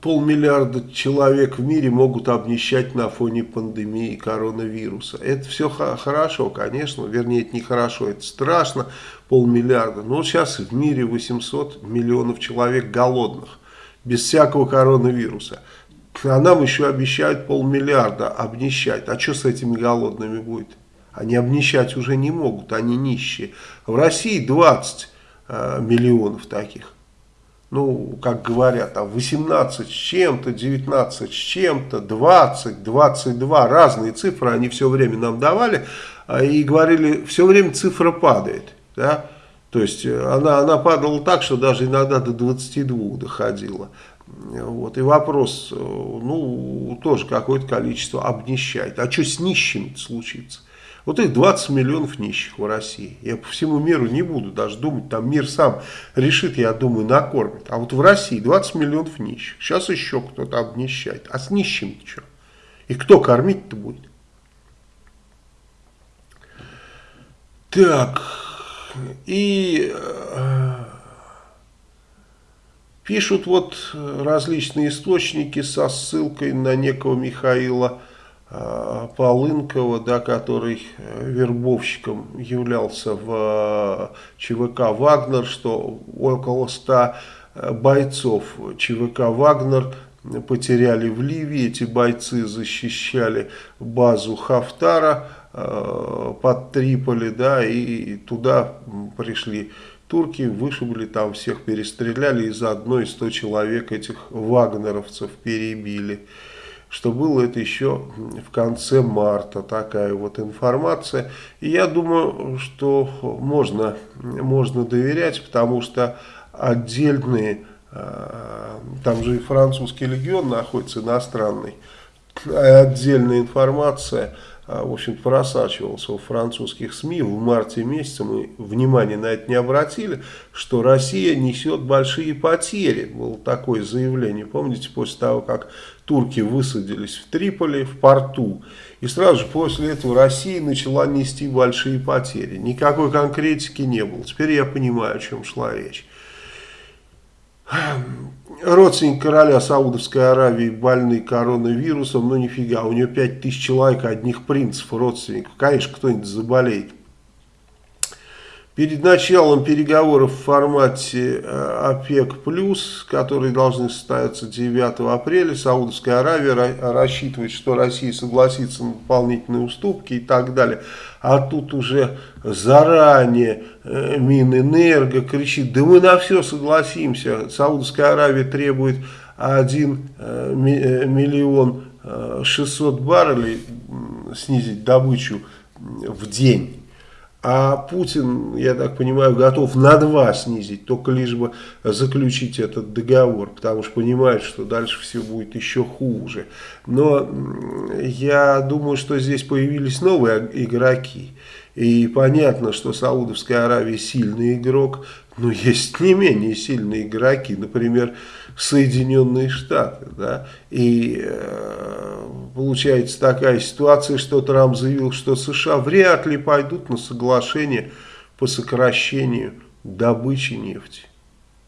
полмиллиарда человек в мире могут обнищать на фоне пандемии коронавируса. Это все хорошо, конечно, вернее, это не хорошо, это страшно, полмиллиарда. Но сейчас в мире 800 миллионов человек голодных, без всякого коронавируса. А нам еще обещают полмиллиарда обнищать. А что с этими голодными будет? Они обнищать уже не могут, они нищие. В России 20 э, миллионов таких ну, как говорят, там 18 с чем-то, 19 с чем-то, 20, 22, разные цифры они все время нам давали, а, и говорили, все время цифра падает, да, то есть э, она, она падала так, что даже иногда до 22 доходила. Вот, и вопрос, э, ну, тоже какое-то количество обнищает. А что с нищими случится? Вот их 20 миллионов нищих в России. Я по всему миру не буду даже думать, там мир сам решит, я думаю, накормит. А вот в России 20 миллионов нищих. Сейчас еще кто-то обнищает. А с нищими что? И кто кормить-то будет? Так, и э, пишут вот различные источники со ссылкой на некого Михаила Э, Полынкова, да, который э, вербовщиком являлся в э, ЧВК «Вагнер», что около 100 бойцов ЧВК «Вагнер» потеряли в Ливии. Эти бойцы защищали базу Хафтара под Триполи, да, и туда пришли турки, вышибли там всех, перестреляли, и заодно и 100 человек этих вагнеровцев перебили что было это еще в конце марта, такая вот информация. И я думаю, что можно, можно доверять, потому что отдельные, э, там же и французский легион находится иностранный, отдельная информация, э, в общем просачивался в французских СМИ. В марте месяце мы внимание на это не обратили, что Россия несет большие потери. Было такое заявление, помните, после того, как турки высадились в Триполи, в порту. И сразу же после этого Россия начала нести большие потери. Никакой конкретики не было. Теперь я понимаю, о чем шла речь. Родственник короля Саудовской Аравии больный коронавирусом, но нифига, у него 5000 человек, одних принцев, родственников. Конечно, кто-нибудь заболеет. Перед началом переговоров в формате э, ОПЕК+, которые должны состояться 9 апреля, Саудовская Аравия рассчитывает, что Россия согласится на дополнительные уступки и так далее. А тут уже заранее э, Минэнерго кричит, да мы на все согласимся. Саудовская Аравия требует 1 э, миллион 600 баррелей снизить добычу в день. А Путин, я так понимаю, готов на два снизить, только лишь бы заключить этот договор, потому что понимает, что дальше все будет еще хуже. Но я думаю, что здесь появились новые игроки. И понятно, что Саудовская Аравия сильный игрок, но есть не менее сильные игроки, например, Соединенные Штаты. Да? И э, получается такая ситуация, что Трамп заявил, что США вряд ли пойдут на соглашение по сокращению добычи нефти.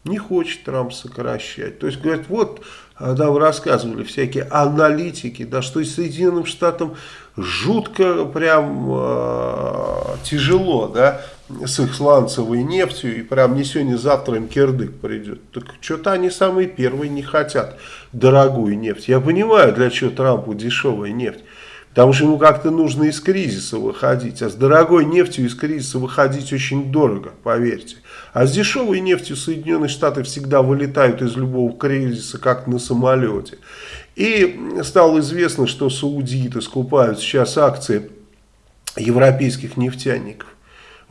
Не хочет Трамп сокращать. То есть, говорят, вот, нам рассказывали всякие аналитики, да, что и Соединенным Штатам жутко прям э, тяжело, да, с их сланцевой нефтью, и прям не сегодня, завтра им кирдык придет. Так что-то они самые первые не хотят дорогую нефть. Я понимаю, для чего Трампу дешевая нефть. Потому что ему как-то нужно из кризиса выходить. А с дорогой нефтью из кризиса выходить очень дорого, поверьте. А с дешевой нефтью Соединенные Штаты всегда вылетают из любого кризиса, как на самолете. И стало известно, что саудиты скупают сейчас акции европейских нефтяников.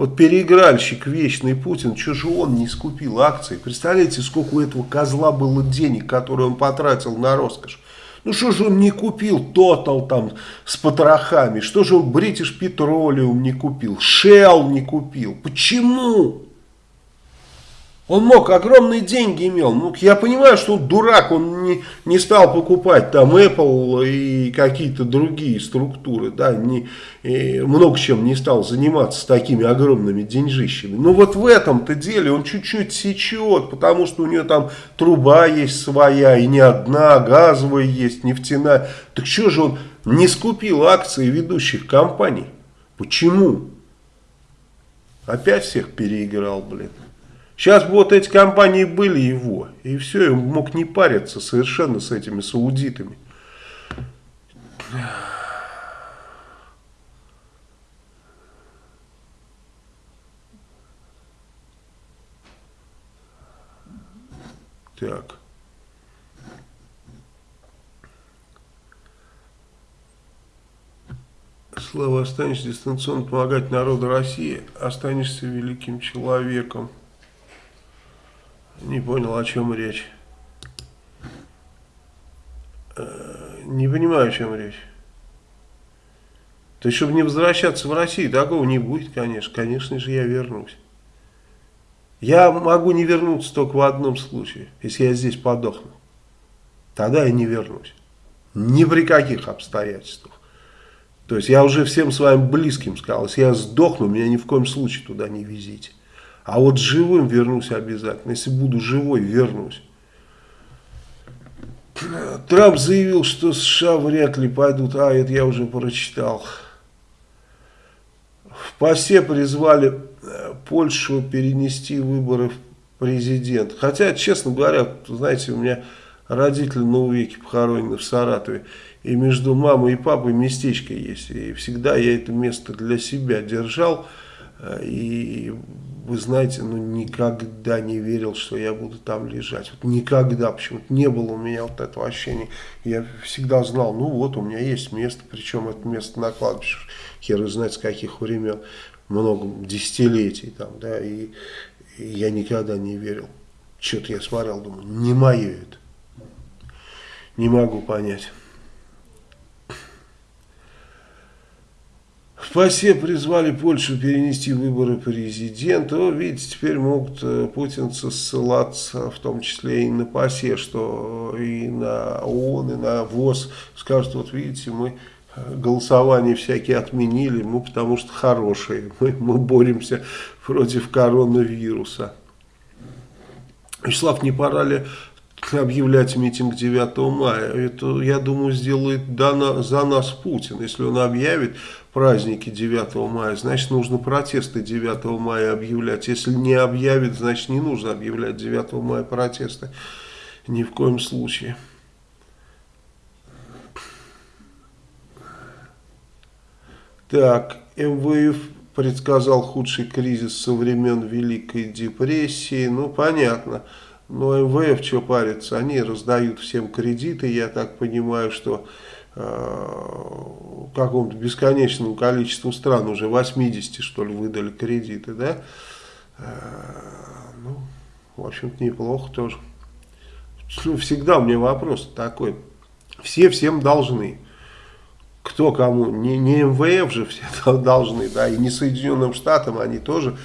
Вот переигральщик вечный Путин, что же он не скупил акции? Представляете, сколько у этого козла было денег, которые он потратил на роскошь? Ну что же он не купил Total там с потрохами? Что же он British Petroleum не купил? Shell не купил? Почему? Он мог, огромные деньги имел. Ну, я понимаю, что он дурак, он не, не стал покупать там Apple и какие-то другие структуры, да, не, много чем не стал заниматься с такими огромными деньжищами. Но вот в этом-то деле он чуть-чуть сечет, потому что у него там труба есть своя, и не одна, газовая есть, нефтяная. Так что же он не скупил акции ведущих компаний? Почему? Опять всех переиграл, блин. Сейчас вот эти компании были его, и все, он мог не париться совершенно с этими саудитами. Так. Слава, останешься дистанционно помогать народу России, останешься великим человеком. Не понял, о чем речь. Э, не понимаю, о чем речь. То есть, чтобы не возвращаться в Россию, такого не будет, конечно. Конечно же, я вернусь. Я могу не вернуться только в одном случае, если я здесь подохну. Тогда я не вернусь. Ни при каких обстоятельствах. То есть я уже всем своим близким сказал, если я сдохну, меня ни в коем случае туда не везите. А вот живым вернусь обязательно. Если буду живой, вернусь. Трамп заявил, что США вряд ли пойдут. А, это я уже прочитал. В ПАСЕ призвали э, Польшу перенести выборы в президент. Хотя, честно говоря, знаете, у меня родители на увеке похоронены в Саратове. И между мамой и папой местечко есть. И всегда я это место для себя держал. И вы знаете, ну никогда не верил, что я буду там лежать. Вот никогда, почему-то не было у меня вот этого ощущения. Я всегда знал, ну вот у меня есть место, причем это место на кладбище, хер знает с каких времен, много десятилетий там, да, и, и я никогда не верил. Что-то я смотрел, думаю, не мое это. Не могу понять. В призвали Польшу перенести выборы президента. О, видите, теперь могут э, путинцы ссылаться, в том числе и на ПАСЕ, что и на ООН, и на ВОЗ. Скажут, вот видите, мы голосования всякие отменили, мы потому что хорошие, *laughs* мы, мы боремся против коронавируса. Вячеслав, не пора ли объявлять митинг 9 мая? Это, я думаю, сделает за нас Путин. Если он объявит праздники 9 мая, значит, нужно протесты 9 мая объявлять. Если не объявит, значит, не нужно объявлять 9 мая протесты. Ни в коем случае. Так, МВФ предсказал худший кризис со времен Великой депрессии. Ну, понятно. Но МВФ что парится? Они раздают всем кредиты. Я так понимаю, что э, какому-то бесконечному количеству стран, уже 80 что ли, выдали кредиты, да? Э, ну, в общем-то, неплохо тоже. Ну, всегда у меня вопрос такой. Все всем должны кто кому, не, не МВФ же все *laughs* должны, да, и не Соединенным Штатам, они тоже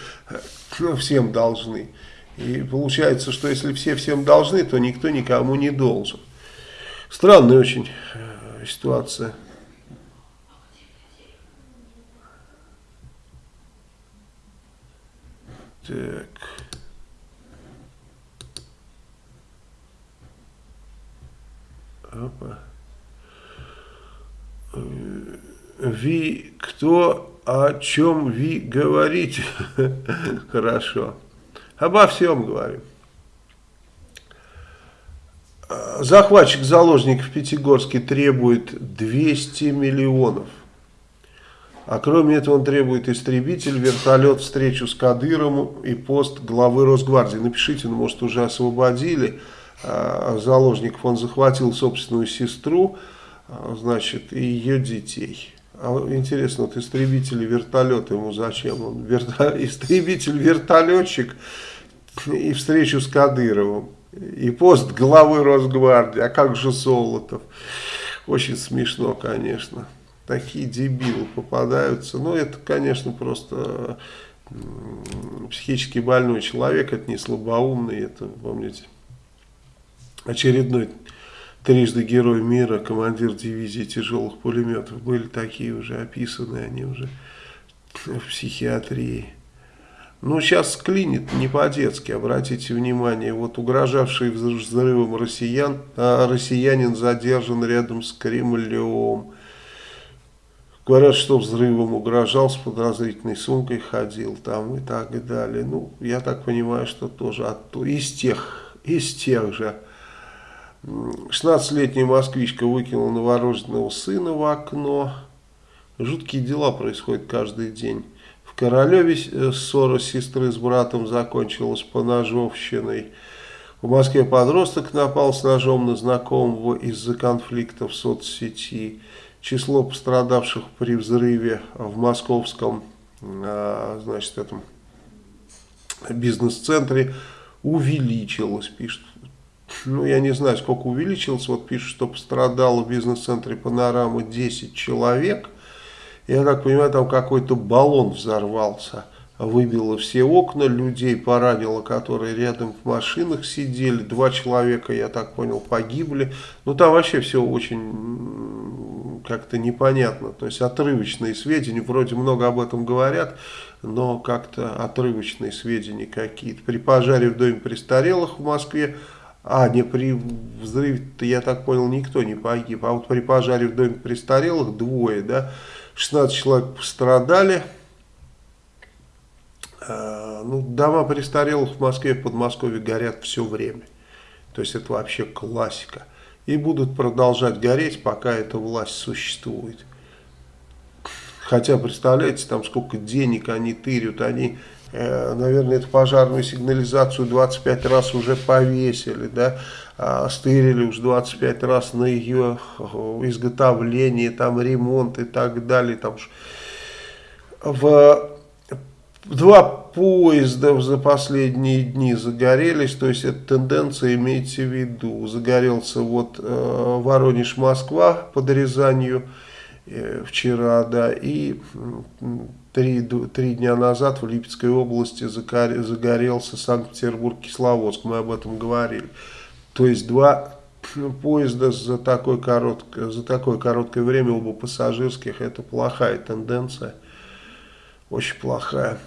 ну, всем должны. И получается, что если все всем должны, то никто никому не должен. Странная очень э, ситуация. Так. Опа. Ви, кто, о чем ви говорите? *laughs* Хорошо. Обо всем говорим. Захватчик заложников в Пятигорске требует 200 миллионов. А кроме этого он требует истребитель, вертолет, встречу с Кадыровым и пост главы Росгвардии. Напишите, ну может уже освободили а, заложников. Он захватил собственную сестру, а, значит, и ее детей. А интересно, вот истребитель вертолет ему зачем? Он верто... *laughs* истребитель-вертолетчик и встречу с Кадыровым. И пост главы Росгвардии. А как же Золотов? Очень смешно, конечно. Такие дебилы попадаются. Но это, конечно, просто психически больной человек. Это не слабоумный. Это, помните, очередной трижды герой мира, командир дивизии тяжелых пулеметов. Были такие уже описаны, они уже в психиатрии. Ну, сейчас клинит не по-детски, обратите внимание. Вот угрожавший взрывом россиян, а россиянин задержан рядом с Кремлем. Говорят, что взрывом угрожал, с подозрительной сумкой ходил там и так и далее. Ну, я так понимаю, что тоже от, из тех, из тех же 16-летняя москвичка выкинула новорожденного сына в окно. Жуткие дела происходят каждый день. В Королеве э, ссора сестры с братом закончилась по ножовщиной. В Москве подросток напал с ножом на знакомого из-за конфликта в соцсети. Число пострадавших при взрыве в московском а, значит, этом бизнес-центре увеличилось, пишет ну, я не знаю, сколько увеличилось, вот пишут, что пострадало в бизнес-центре Панорама 10 человек. Я так понимаю, там какой-то баллон взорвался, выбило все окна, людей поранило, которые рядом в машинах сидели, два человека, я так понял, погибли. Ну, там вообще все очень как-то непонятно, то есть отрывочные сведения, вроде много об этом говорят, но как-то отрывочные сведения какие-то. При пожаре в доме престарелых в Москве а, не при взрыве-то, я так понял, никто не погиб. А вот при пожаре в доме престарелых двое, да, 16 человек пострадали. А, ну, дома престарелых в Москве и Подмосковье горят все время. То есть это вообще классика. И будут продолжать гореть, пока эта власть существует. Хотя, представляете, там сколько денег они тырят, они наверное, эту пожарную сигнализацию 25 раз уже повесили, да, а стырили уж 25 раз на ее э, изготовление, там ремонт и так далее. Там в два поезда за последние дни загорелись, то есть эта тенденция имеется в виду. Загорелся вот э, Воронеж-Москва под Рязанью, э, вчера, да, и три, три дня назад в Липецкой области загорелся Санкт-Петербург-Кисловодск, мы об этом говорили. То есть два поезда за такое, короткое, за такое короткое время, оба пассажирских, это плохая тенденция, очень плохая.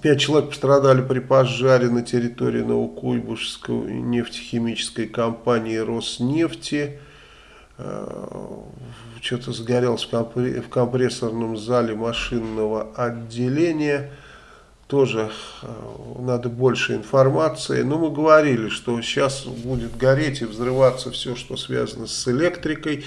Пять человек пострадали при пожаре на территории Новокуйбышевской нефтехимической компании «Роснефти». Э, что-то сгорелось в компрессорном зале машинного отделения. Тоже э, надо больше информации. Но мы говорили, что сейчас будет гореть и взрываться все, что связано с электрикой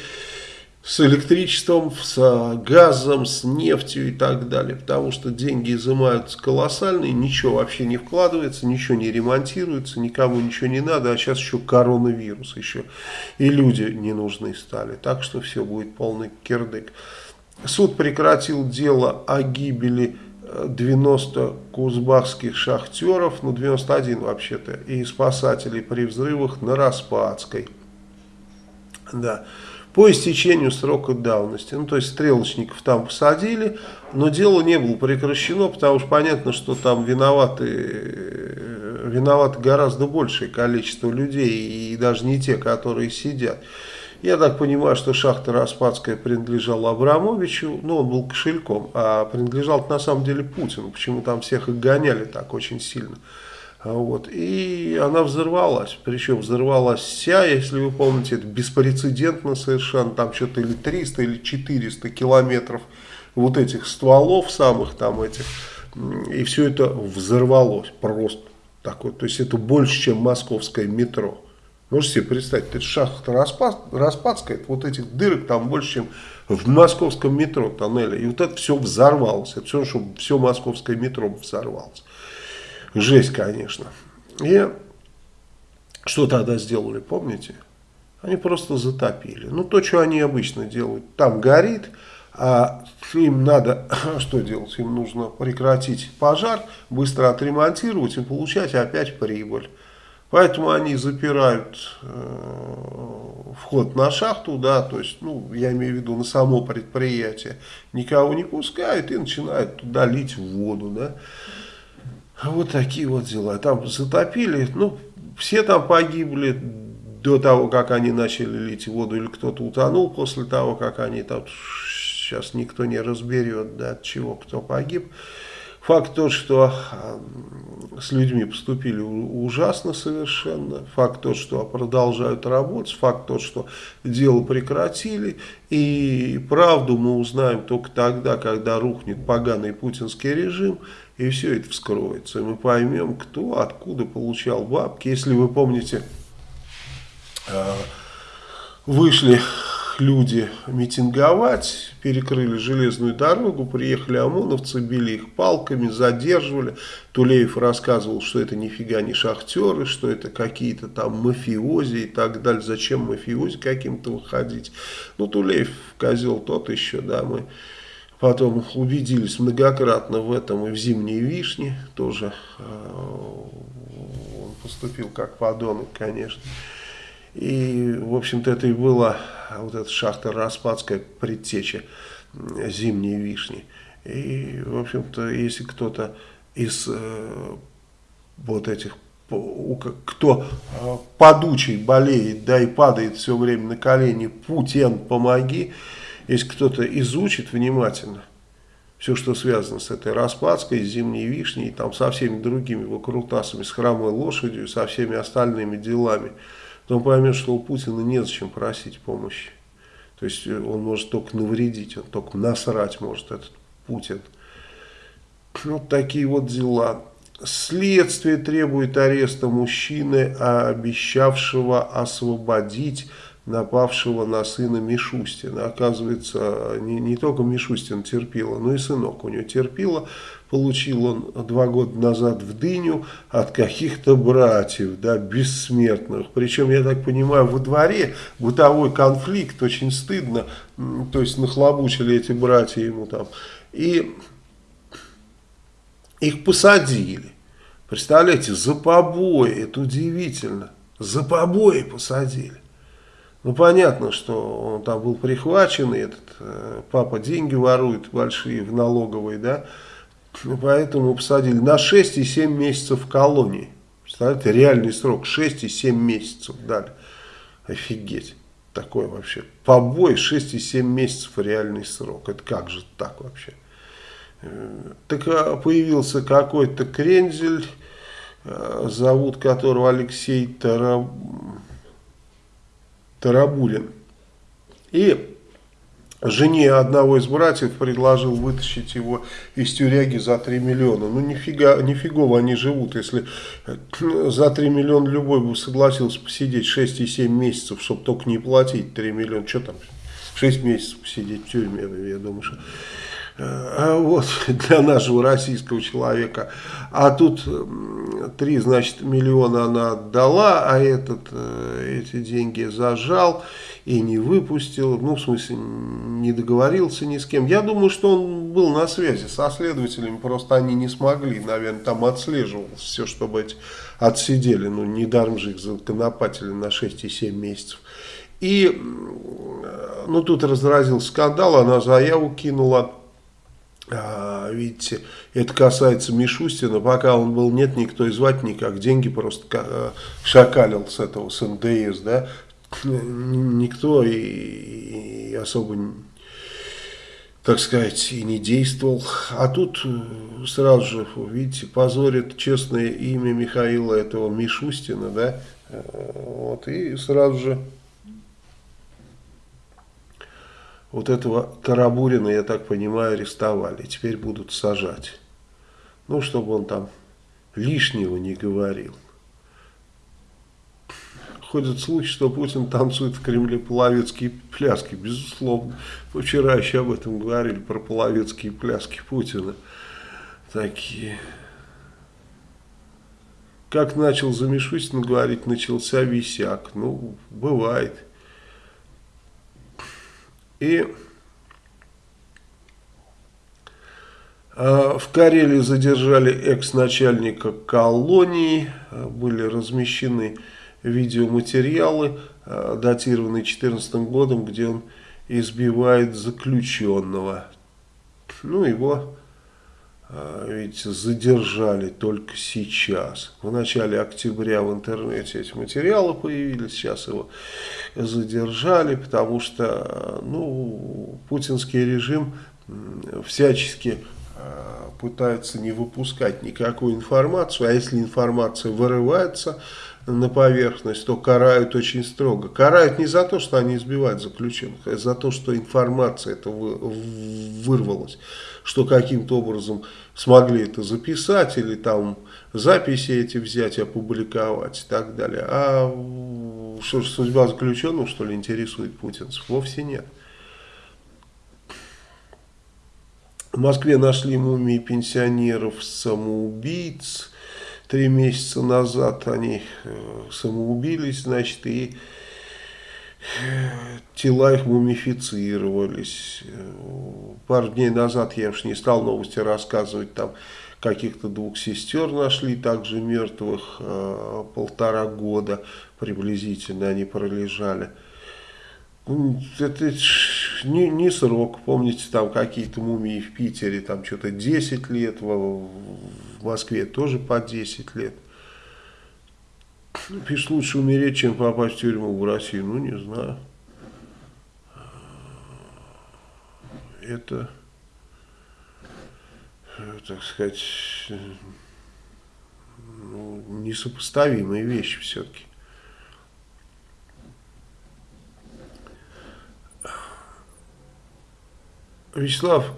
с электричеством, с газом, с нефтью и так далее. Потому что деньги изымаются колоссальные, ничего вообще не вкладывается, ничего не ремонтируется, никому ничего не надо. А сейчас еще коронавирус, еще и люди не нужны стали. Так что все будет полный кирдык. Суд прекратил дело о гибели 90 э, кузбахских шахтеров, ну 91 вообще-то, и спасателей при взрывах на Распадской. Да по истечению срока давности. Ну, то есть стрелочников там посадили, но дело не было прекращено, потому что понятно, что там виноваты, э, виноваты гораздо большее количество людей, и даже не те, которые сидят. Я так понимаю, что шахта Распадская принадлежала Абрамовичу, ну, он был кошельком, а принадлежал на самом деле Путину, почему там всех их гоняли так очень сильно. А вот. И она взорвалась. Причем взорвалась вся, если вы помните, это беспрецедентно совершенно. Там что-то или 300, или 400 километров вот этих стволов самых там этих. И все это взорвалось просто. Такое. То есть это больше, чем московское метро. Можете себе представить, это шахта Распад, Распадская, вот этих дырок там больше, чем в московском метро тоннеле. И вот это все взорвалось. Это все, чтобы все московское метро взорвалось. Жесть, конечно. И что тогда сделали, помните? Они просто затопили. Ну, то, что они обычно делают. Там горит, а им надо, *coughs* что делать? Им нужно прекратить пожар, быстро отремонтировать и получать опять прибыль. Поэтому они запирают э, вход на шахту, да, то есть, ну, я имею в виду на само предприятие, никого не пускают и начинают туда лить воду, да. Вот такие вот дела. Там затопили, ну, все там погибли до того, как они начали лить воду, или кто-то утонул после того, как они там, сейчас никто не разберет, да, от чего кто погиб. Факт тот, что с людьми поступили ужасно совершенно. Факт тот, что продолжают работать. Факт тот, что дело прекратили. И правду мы узнаем только тогда, когда рухнет поганый путинский режим. И все это вскроется. И мы поймем, кто откуда получал бабки. Если вы помните, э, вышли люди митинговать, перекрыли железную дорогу, приехали ОМОНовцы, били их палками, задерживали. Тулеев рассказывал, что это нифига не шахтеры, что это какие-то там мафиози и так далее. Зачем мафиози каким-то выходить? Ну, Тулеев козел тот еще, да, мы потом убедились многократно в этом и в «Зимней вишне» тоже. Э, он поступил как подонок, конечно. И, в общем-то, это и была вот эта шахта Распадская предтеча зимней вишни. И, в общем-то, если кто-то из э, вот этих, кто э, подучий болеет, да и падает все время на колени, Путин, помоги, если кто-то изучит внимательно все, что связано с этой Распадской, с Зимней Вишней, там со всеми другими выкрутасами, с храмовой лошадью, со всеми остальными делами, то он поймет, что у Путина незачем просить помощи. То есть э, он может только навредить, он только насрать может, этот Путин. Вот такие вот дела. Следствие требует ареста мужчины, обещавшего освободить напавшего на сына Мишустина. Оказывается, не, не только Мишустин терпила, но и сынок у него терпила. Получил он два года назад в дыню от каких-то братьев, да, бессмертных. Причем, я так понимаю, во дворе бытовой конфликт, очень стыдно. То есть, нахлобучили эти братья ему там. И их посадили. Представляете, за побои, это удивительно. За побои посадили. Ну, понятно, что он там был прихвачен, и этот э, папа деньги ворует большие в налоговой, да, поэтому посадили на 6 и 7 месяцев в колонии. Представляете, реальный срок 6 и 7 месяцев дали. Офигеть. Такое вообще. Побой 6 и 7 месяцев реальный срок. Это как же так вообще? Э, так а, появился какой-то крензель, э, зовут которого Алексей Тараб... Тарабулин. И жене одного из братьев предложил вытащить его из тюряги за 3 миллиона. Ну, нифига, нифигово они живут, если э, за 3 миллиона любой бы согласился посидеть 6 и 7 месяцев, чтобы только не платить 3 миллиона. Что там, 6 месяцев посидеть в тюрьме, я думаю, что... Э, а вот *laughs* для нашего российского человека. А тут 3, значит, миллиона она отдала, а этот э, эти деньги зажал и не выпустил, ну, в смысле, не договорился ни с кем. Я думаю, что он был на связи со следователями, просто они не смогли, наверное, там отслеживал все, чтобы эти отсидели, ну, недаром же их законопатили на 6 и 7 месяцев. И, ну, тут разразил скандал, она заяву кинула, а, видите, это касается Мишустина, пока он был нет, никто и звать никак, деньги просто э, шакалил с этого, с НДС, да, никто и, и особо, так сказать, и не действовал. А тут э, сразу же, видите, позорит честное имя Михаила этого Мишустина, да, э, вот, и сразу же вот этого Тарабурина, я так понимаю, арестовали, теперь будут сажать. Ну, чтобы он там лишнего не говорил ходят слухи, что Путин танцует в Кремле половецкие пляски. Безусловно. Вчера еще об этом говорили, про половецкие пляски Путина. Такие. Как начал за Мишустин говорить, начался висяк. Ну, бывает. И а, в Карелии задержали экс-начальника колонии, а, были размещены видеоматериалы, э, датированные 2014 годом, где он избивает заключенного. Ну, его, э, видите, задержали только сейчас. В начале октября в интернете эти материалы появились, сейчас его задержали, потому что, ну, путинский режим всячески э, пытается не выпускать никакую информацию, а если информация вырывается на поверхность, то карают очень строго. Карают не за то, что они избивают заключенных, а за то, что информация это вырвалась, что каким-то образом смогли это записать или там записи эти взять, опубликовать и так далее. А что же судьба заключенных, что ли, интересует путинцев? Вовсе нет. В Москве нашли мумии пенсионеров-самоубийц, три месяца назад они э, самоубились, значит, и тела их мумифицировались. Пару дней назад, я уж не стал новости рассказывать, там каких-то двух сестер нашли, также мертвых, э, полтора года приблизительно они пролежали. Это не, не срок, помните, там какие-то мумии в Питере, там что-то 10 лет, в Москве тоже по 10 лет. Ну, пишет, лучше умереть, чем попасть в тюрьму в Россию. Ну, не знаю. Это, так сказать, ну, несопоставимые вещи все-таки. Вячеслав,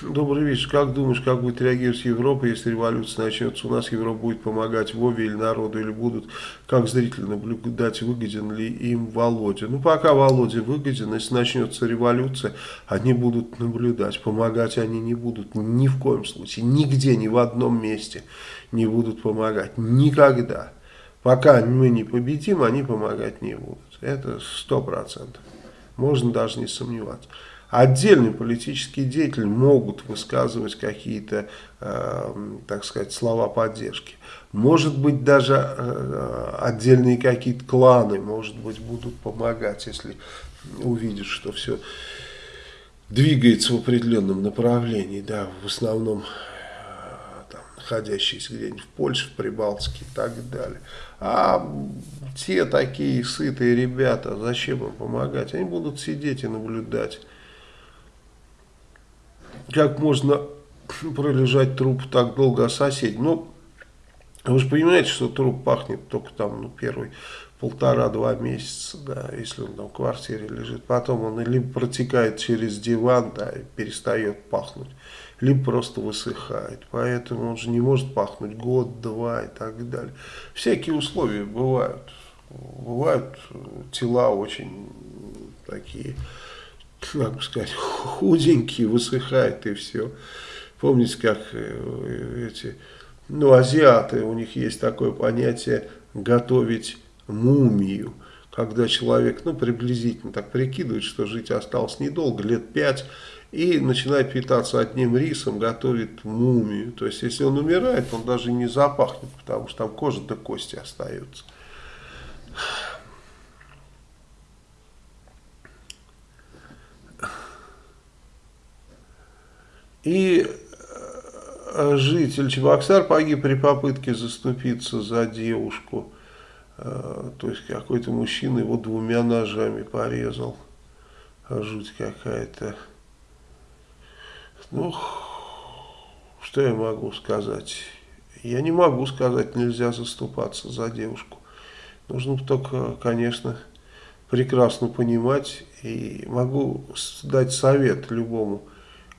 добрый вечер. Как думаешь, как будет реагировать Европа, если революция начнется? У нас Европа будет помогать Вове или народу, или будут как зрители наблюдать, выгоден ли им Володя? Ну, пока Володя выгоден, если начнется революция, они будут наблюдать. Помогать они не будут ни в коем случае, нигде, ни в одном месте не будут помогать. Никогда. Пока мы не победим, они помогать не будут. Это сто процентов. Можно даже не сомневаться. Отдельные политические деятели могут высказывать какие-то, э, так сказать, слова поддержки. Может быть, даже э, отдельные какие-то кланы, может быть, будут помогать, если увидят, что все двигается в определенном направлении, да, в основном э, находящиеся где-нибудь в Польше, в Прибалтике и так далее. А те такие сытые ребята, зачем им помогать? Они будут сидеть и наблюдать. Как можно пролежать труп так долго, а соседи? Ну, вы же понимаете, что труп пахнет только там, ну, первый полтора-два месяца, да, если он там в квартире лежит. Потом он либо протекает через диван, да, и перестает пахнуть, либо просто высыхает. Поэтому он же не может пахнуть год-два и так далее. Всякие условия бывают. Бывают тела очень такие, как сказать, худенькие, высыхают и все. Помните, как э, эти ну, азиаты, у них есть такое понятие готовить мумию, когда человек, ну, приблизительно так прикидывает, что жить осталось недолго, лет пять, и начинает питаться одним рисом, готовит мумию. То есть, если он умирает, он даже не запахнет, потому что там кожа до кости остается. И Э, житель Чебоксар погиб при попытке заступиться за девушку. Э, то есть какой-то мужчина его двумя ножами порезал. Жуть какая-то. Ну, что я могу сказать? Я не могу сказать, нельзя заступаться за девушку. Нужно только, конечно, прекрасно понимать. И могу дать совет любому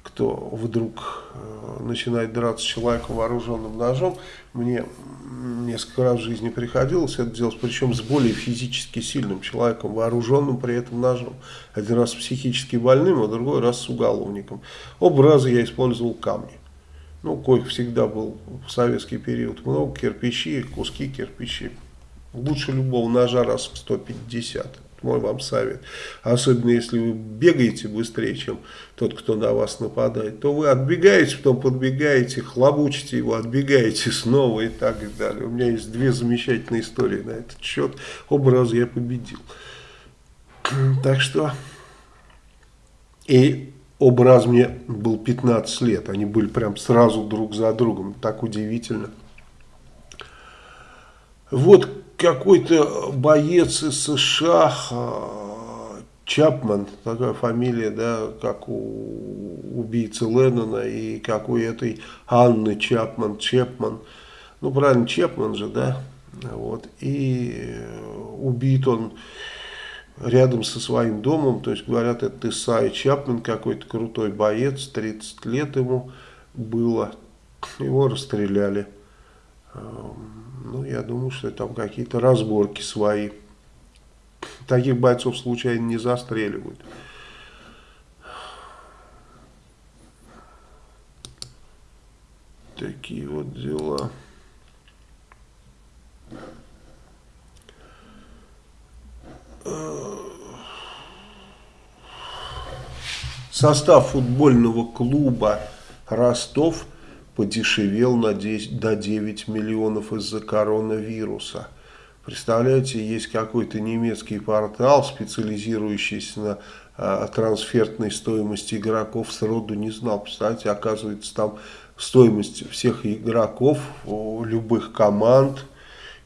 кто вдруг э, начинает драться с человеком вооруженным ножом, мне несколько раз в жизни приходилось это делать, причем с более физически сильным человеком, вооруженным при этом ножом. Один раз психически больным, а другой раз с уголовником. Оба раза я использовал камни. Ну, коих всегда был в советский период много, кирпичи, куски кирпичей. Лучше любого ножа раз в 150 мой вам совет. Особенно если вы бегаете быстрее, чем тот, кто на вас нападает, то вы отбегаете, потом подбегаете, хлобучите его, отбегаете снова и так далее. У меня есть две замечательные истории на этот счет. Оба раза я победил. Так что... И оба раза мне был 15 лет. Они были прям сразу друг за другом. Так удивительно. Вот какой-то боец из США, а, Чапман, такая фамилия, да, как у убийцы Леннона и как у этой Анны Чапман, Чепман, ну правильно, Чепман же, да, вот, и убит он рядом со своим домом, то есть говорят, это Исайя Чапман, какой-то крутой боец, 30 лет ему было, его расстреляли. Ну, я думаю, что там какие-то разборки свои. Таких бойцов случайно не застреливают. Такие вот дела. Состав футбольного клуба Ростов подешевел на 10, до 9 миллионов из-за коронавируса. Представляете, есть какой-то немецкий портал, специализирующийся на э, трансфертной стоимости игроков, сроду не знал. Представляете, оказывается, там стоимость всех игроков, любых команд.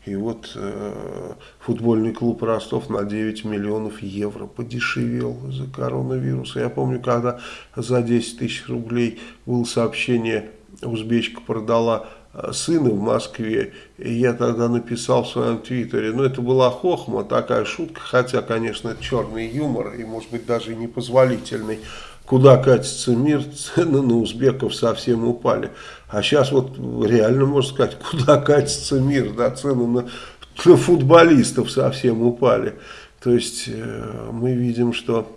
И вот э, футбольный клуб Ростов на 9 миллионов евро подешевел из-за коронавируса. Я помню, когда за 10 тысяч рублей было сообщение узбечка продала э, сына в Москве, и я тогда написал в своем твиттере, ну это была хохма, такая шутка, хотя, конечно, это черный юмор, и может быть даже непозволительный, куда катится мир, *laughs* цены на узбеков совсем упали. А сейчас вот реально можно сказать, *laughs* куда катится мир, да, цены на, на футболистов совсем упали. То есть э, мы видим, что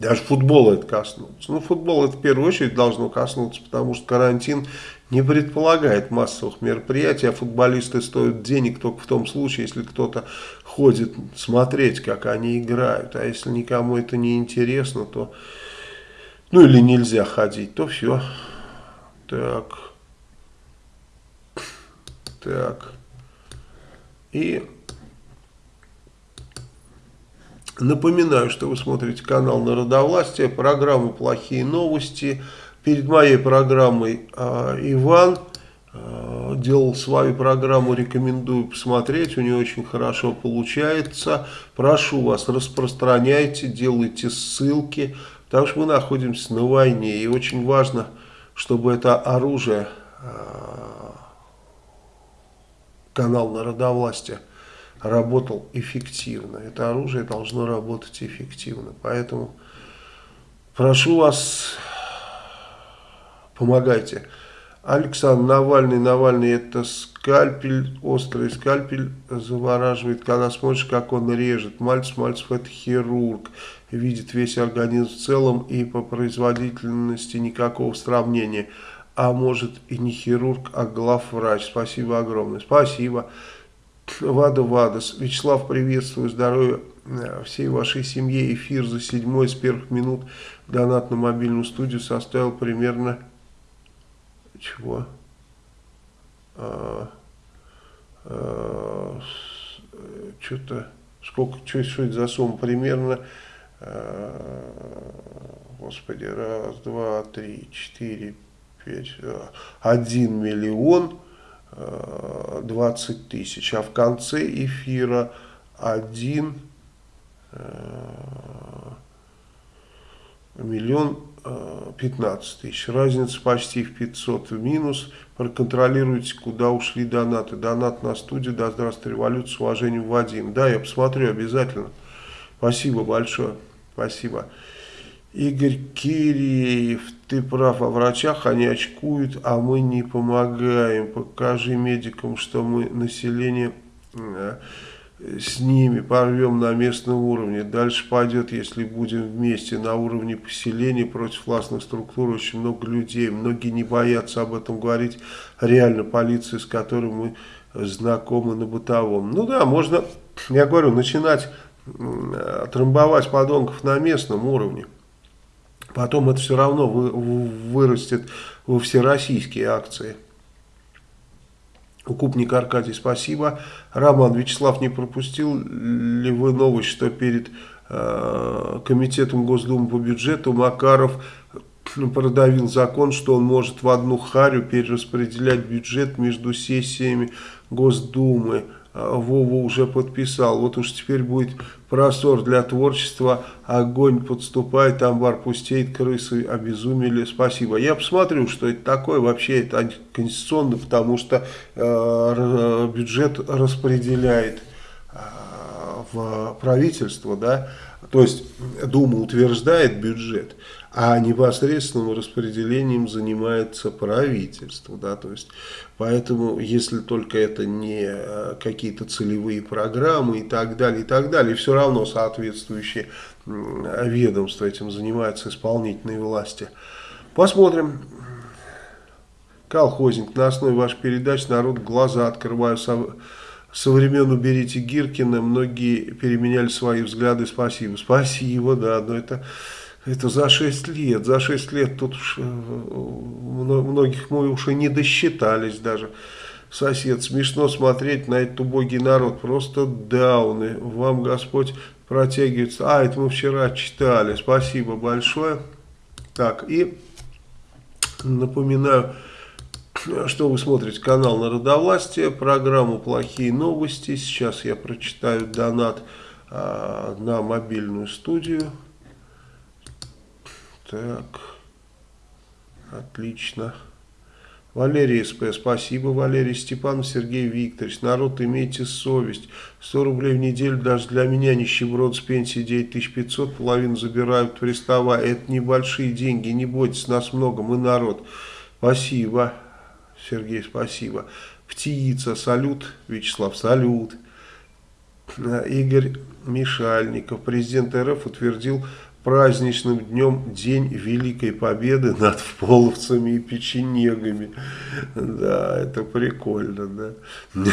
Даже футбол это коснулся. Ну, футбол это в первую очередь должно коснуться, потому что карантин не предполагает массовых мероприятий, а футболисты стоят денег только в том случае, если кто-то ходит смотреть, как они играют. А если никому это не интересно, то, ну или нельзя ходить, то все. Так. Так. И напоминаю, что вы смотрите канал Народовластия, программу «Плохие новости». Перед моей программой э, Иван э, делал свою программу, рекомендую посмотреть, у него очень хорошо получается. Прошу вас, распространяйте, делайте ссылки, потому что мы находимся на войне, и очень важно, чтобы это оружие, э, канал Народовластия, работал эффективно. Это оружие должно работать эффективно. Поэтому прошу вас помогайте. Александр Навальный, Навальный это скальпель, острый скальпель завораживает, когда смотришь, как он режет. Мальцев, Мальцев это хирург, видит весь организм в целом и по производительности никакого сравнения. А может и не хирург, а главврач. Спасибо огромное. Спасибо. Вада Вадас. Вячеслав, приветствую, здоровья э, всей вашей семье. Эфир за седьмой с первых минут. Донат на мобильную студию составил примерно чего? А, а, Что-то, сколько, что, что это за сумма? Примерно, а, господи, раз, два, три, четыре, пять, а, один миллион а, двадцать тысяч, а в конце эфира один а, миллион 15 тысяч. Разница почти в 500 в минус. Проконтролируйте, куда ушли донаты. Донат на студию. Да здравствует революция. С уважением, Вадим. Да, я посмотрю обязательно. Спасибо большое. Спасибо. Игорь Киреев, ты прав, о врачах они очкуют, а мы не помогаем. Покажи медикам, что мы население э, с ними порвем на местном уровне. Дальше пойдет, если будем вместе на уровне поселения против властных структур, очень много людей. Многие не боятся об этом говорить. Реально полиция, с которой мы знакомы на бытовом. Ну да, можно, я говорю, начинать трамбовать подонков на местном уровне. Потом это все равно вы, вырастет во всероссийские акции. Укупник Аркадий, спасибо. Роман Вячеслав, не пропустил ли вы новость, что перед э, Комитетом Госдумы по бюджету Макаров продавил закон, что он может в одну харю перераспределять бюджет между сессиями Госдумы. А, Вова уже подписал. Вот уж теперь будет простор для творчества. Огонь подступает, амбар пустеет, крысы обезумели. Спасибо. Я посмотрю, что это такое. Вообще это антиконституционно, потому что э, бюджет распределяет э, в правительство, да, то есть Дума утверждает бюджет, а непосредственным распределением занимается правительство, да, то есть, поэтому, если только это не э, какие-то целевые программы и так далее, и так далее, все равно соответствующие ведомства этим занимаются, исполнительные власти. Посмотрим. Колхозник, на основе вашей передачи народ глаза открываю со времен «Уберите Гиркина» многие переменяли свои взгляды. Спасибо. Спасибо, да, но это, это за 6 лет. За 6 лет тут уж, э, многих мы уже не досчитались даже. Сосед, смешно смотреть на этот убогий народ. Просто дауны. Вам Господь протягивается. А, это мы вчера читали. Спасибо большое. Так, и напоминаю что вы смотрите канал Народовластия, программу «Плохие новости». Сейчас я прочитаю донат а, на мобильную студию. Так, отлично. Валерий СП, спасибо, Валерий Степанов, Сергей Викторович. Народ, имейте совесть. 100 рублей в неделю даже для меня нищеброд с пенсии 9500, половину забирают приставая. Это небольшие деньги, не бойтесь, нас много, мы народ. Спасибо. Сергей, спасибо. Птица, салют. Вячеслав, салют. Игорь Мишальников. Президент РФ утвердил праздничным днем День Великой Победы над половцами и печенегами. Да, это прикольно, да. *laughs*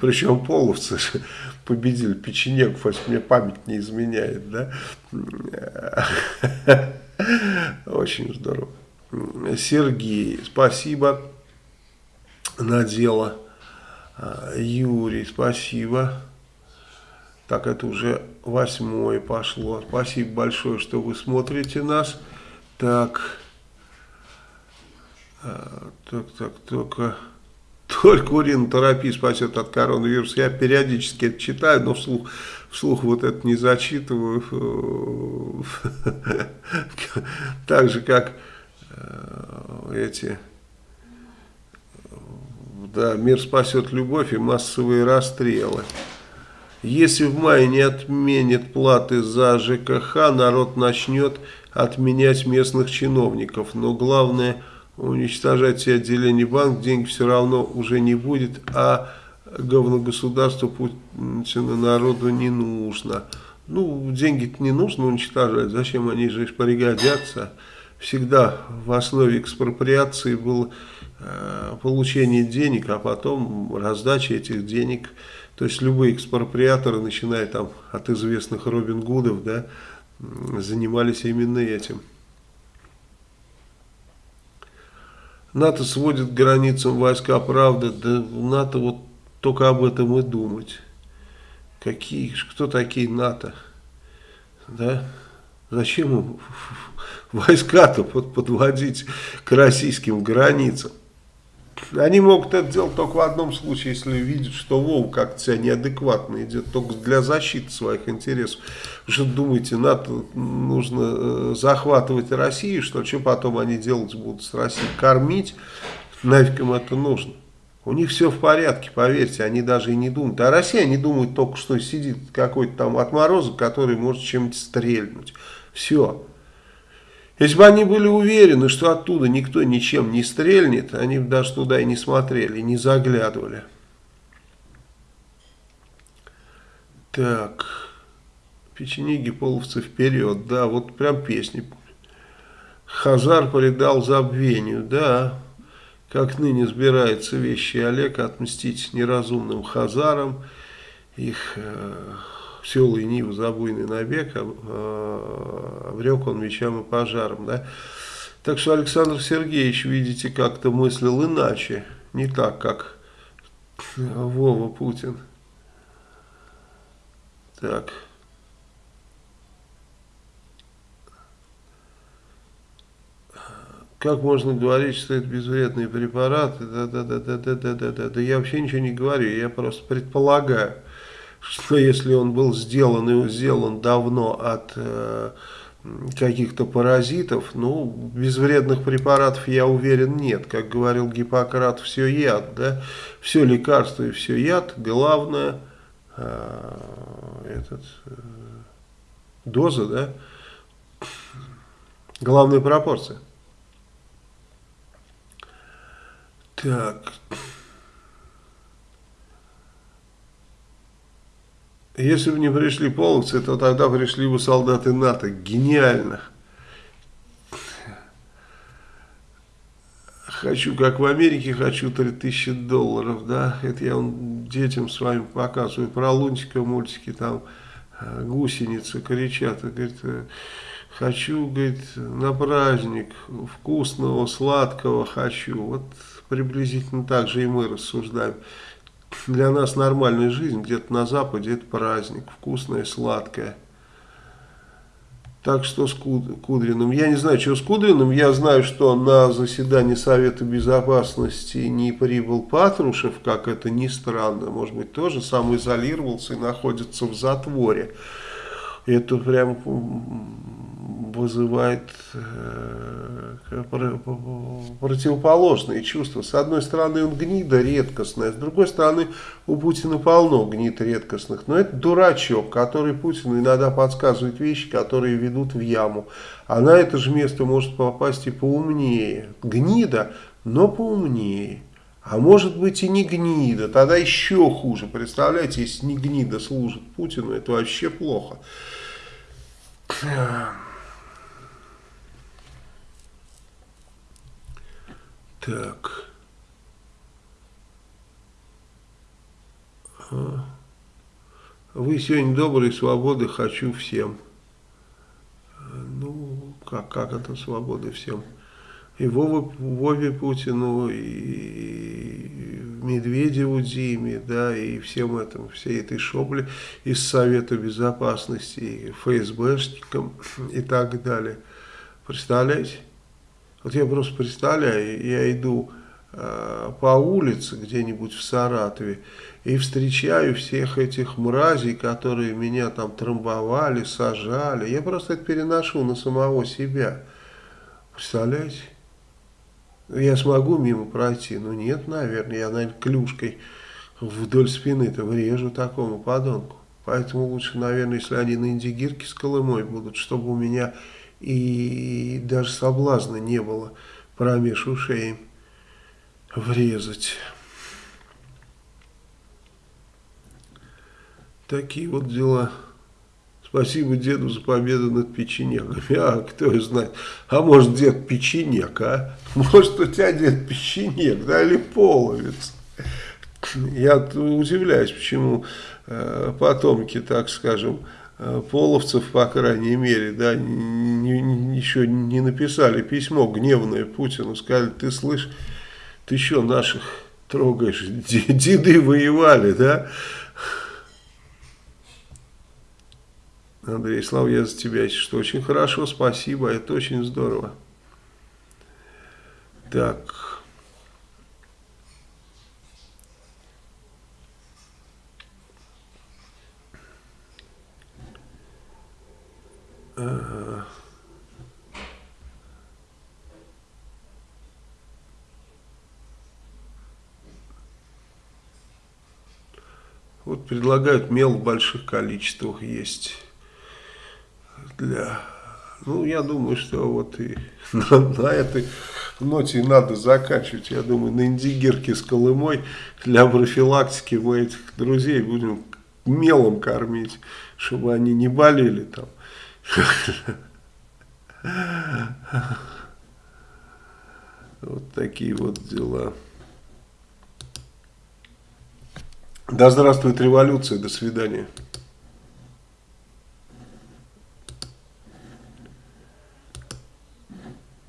Причем половцы победили печенегов, если мне память не изменяет, да. *laughs* Очень здорово. Сергей, спасибо. Надела. Юрий, спасибо. Так, это уже восьмое пошло. Спасибо большое, что вы смотрите нас. Так, а, так, так, только... Только уринотерапия спасет от коронавируса. Я периодически это читаю, но вслух, вслух вот это не зачитываю. *laughs* Так же, как э, эти... Да, мир спасет любовь и массовые расстрелы. Если в мае не отменят платы за ЖКХ, народ начнет отменять местных чиновников. Но главное, уничтожать все отделения банк, денег все равно уже не будет, а говногосударство Путина народу не нужно. Ну, деньги-то не нужно уничтожать, зачем они же пригодятся? Всегда в основе экспроприации было э, получение денег, а потом раздача этих денег – то есть любые экспроприаторы, начиная там от известных Робин Гудов, да, занимались именно этим. НАТО сводит к границам войска, правда, да НАТО вот только об этом и думать. Какие, кто такие НАТО? Да? Зачем *laughs* войска-то подводить к российским границам? Они могут это делать только в одном случае, если видят, что Вов как-то себя неадекватно идет, только для защиты своих интересов. Вы что думаете, НАТО нужно э, захватывать Россию, что что потом они делать будут с Россией? Кормить? Нафиг им это нужно? У них все в порядке, поверьте, они даже и не думают. А Россия, они думают только, что сидит какой-то там отморозок, который может чем-то стрельнуть. Все. Если бы они были уверены, что оттуда никто ничем не стрельнет, они бы даже туда и не смотрели, не заглядывали. Так, печенеги половцы вперед, да, вот прям песни. Хазар предал забвению, да, как ныне сбирается вещи Олег отмстить неразумным хазарам, их... Э, селый Нив, забойный набег, а, обрек он мечам и пожаром. Да? Так что Александр Сергеевич, видите, как-то мыслил иначе, не так, как Вова Путин. Так. Как можно говорить, что это безвредные препараты? Да, да, да, да, да, да, да, да. Да я вообще ничего не говорю, я просто предполагаю что если он был сделан и сделан давно от э, каких-то паразитов, ну, безвредных препаратов, я уверен, нет. Как говорил Гиппократ, все яд, да, все лекарство и все яд, главное, э, этот, э, доза, да, главная пропорция. Так, Если бы не пришли половцы, то тогда пришли бы солдаты НАТО. Гениально. Хочу, как в Америке, хочу 3000 долларов, да, это я он детям своим показываю, про Лунтика мультики, там э, гусеницы кричат, говорит, э, хочу, говорит, на праздник вкусного, сладкого хочу, вот приблизительно так же и мы рассуждаем для нас нормальная жизнь где-то на Западе это праздник, вкусное, сладкое. Так что с Кудриным, я не знаю, что с Кудриным, я знаю, что на заседании Совета Безопасности не прибыл Патрушев, как это ни странно, может быть, тоже сам изолировался и находится в затворе. Это прям вызывает э, противоположные чувства. С одной стороны, он гнида редкостная, с другой стороны, у Путина полно гнид редкостных. Но это дурачок, который Путину иногда подсказывает вещи, которые ведут в яму. А на это же место может попасть и поумнее. Гнида, но поумнее. А может быть и не гнида, тогда еще хуже. Представляете, если не гнида служит Путину, это вообще плохо. Так. Вы сегодня доброй свободы хочу всем. Ну, как, как это свободы всем? И Вове, Вове Путину, и Медведеву Диме, да, и всем этим, всей этой шобле из Совета Безопасности, и ФСБшникам и так далее. Представляете? Вот я просто представляю, я иду э, по улице где-нибудь в Саратове и встречаю всех этих мразей, которые меня там трамбовали, сажали. Я просто это переношу на самого себя. Представляете? Я смогу мимо пройти? Ну нет, наверное, я, наверное, клюшкой вдоль спины-то врежу такому подонку. Поэтому лучше, наверное, если они на индигирке с Колымой будут, чтобы у меня и даже соблазна не было промеж ушей врезать. Такие вот дела. Спасибо деду за победу над печенегами. А, кто знает. А может дед печенег, а? Может у тебя дед печенег, да, или половец. Я удивляюсь, почему э, потомки, так скажем, половцев, по крайней мере, да, не, еще не написали письмо гневное Путину, сказали, ты слышь, ты что наших трогаешь, деды воевали, да? Андрей, слава я за тебя, что очень хорошо, спасибо, это очень здорово. Так, Вот предлагают мел в больших количествах есть для... Ну, я думаю, что вот и *laughs* на, на этой ноте надо заканчивать. Я думаю, на индигирке с Колымой для профилактики мы этих друзей будем мелом кормить, чтобы они не болели там. Вот такие вот дела. Да здравствует революция, до свидания.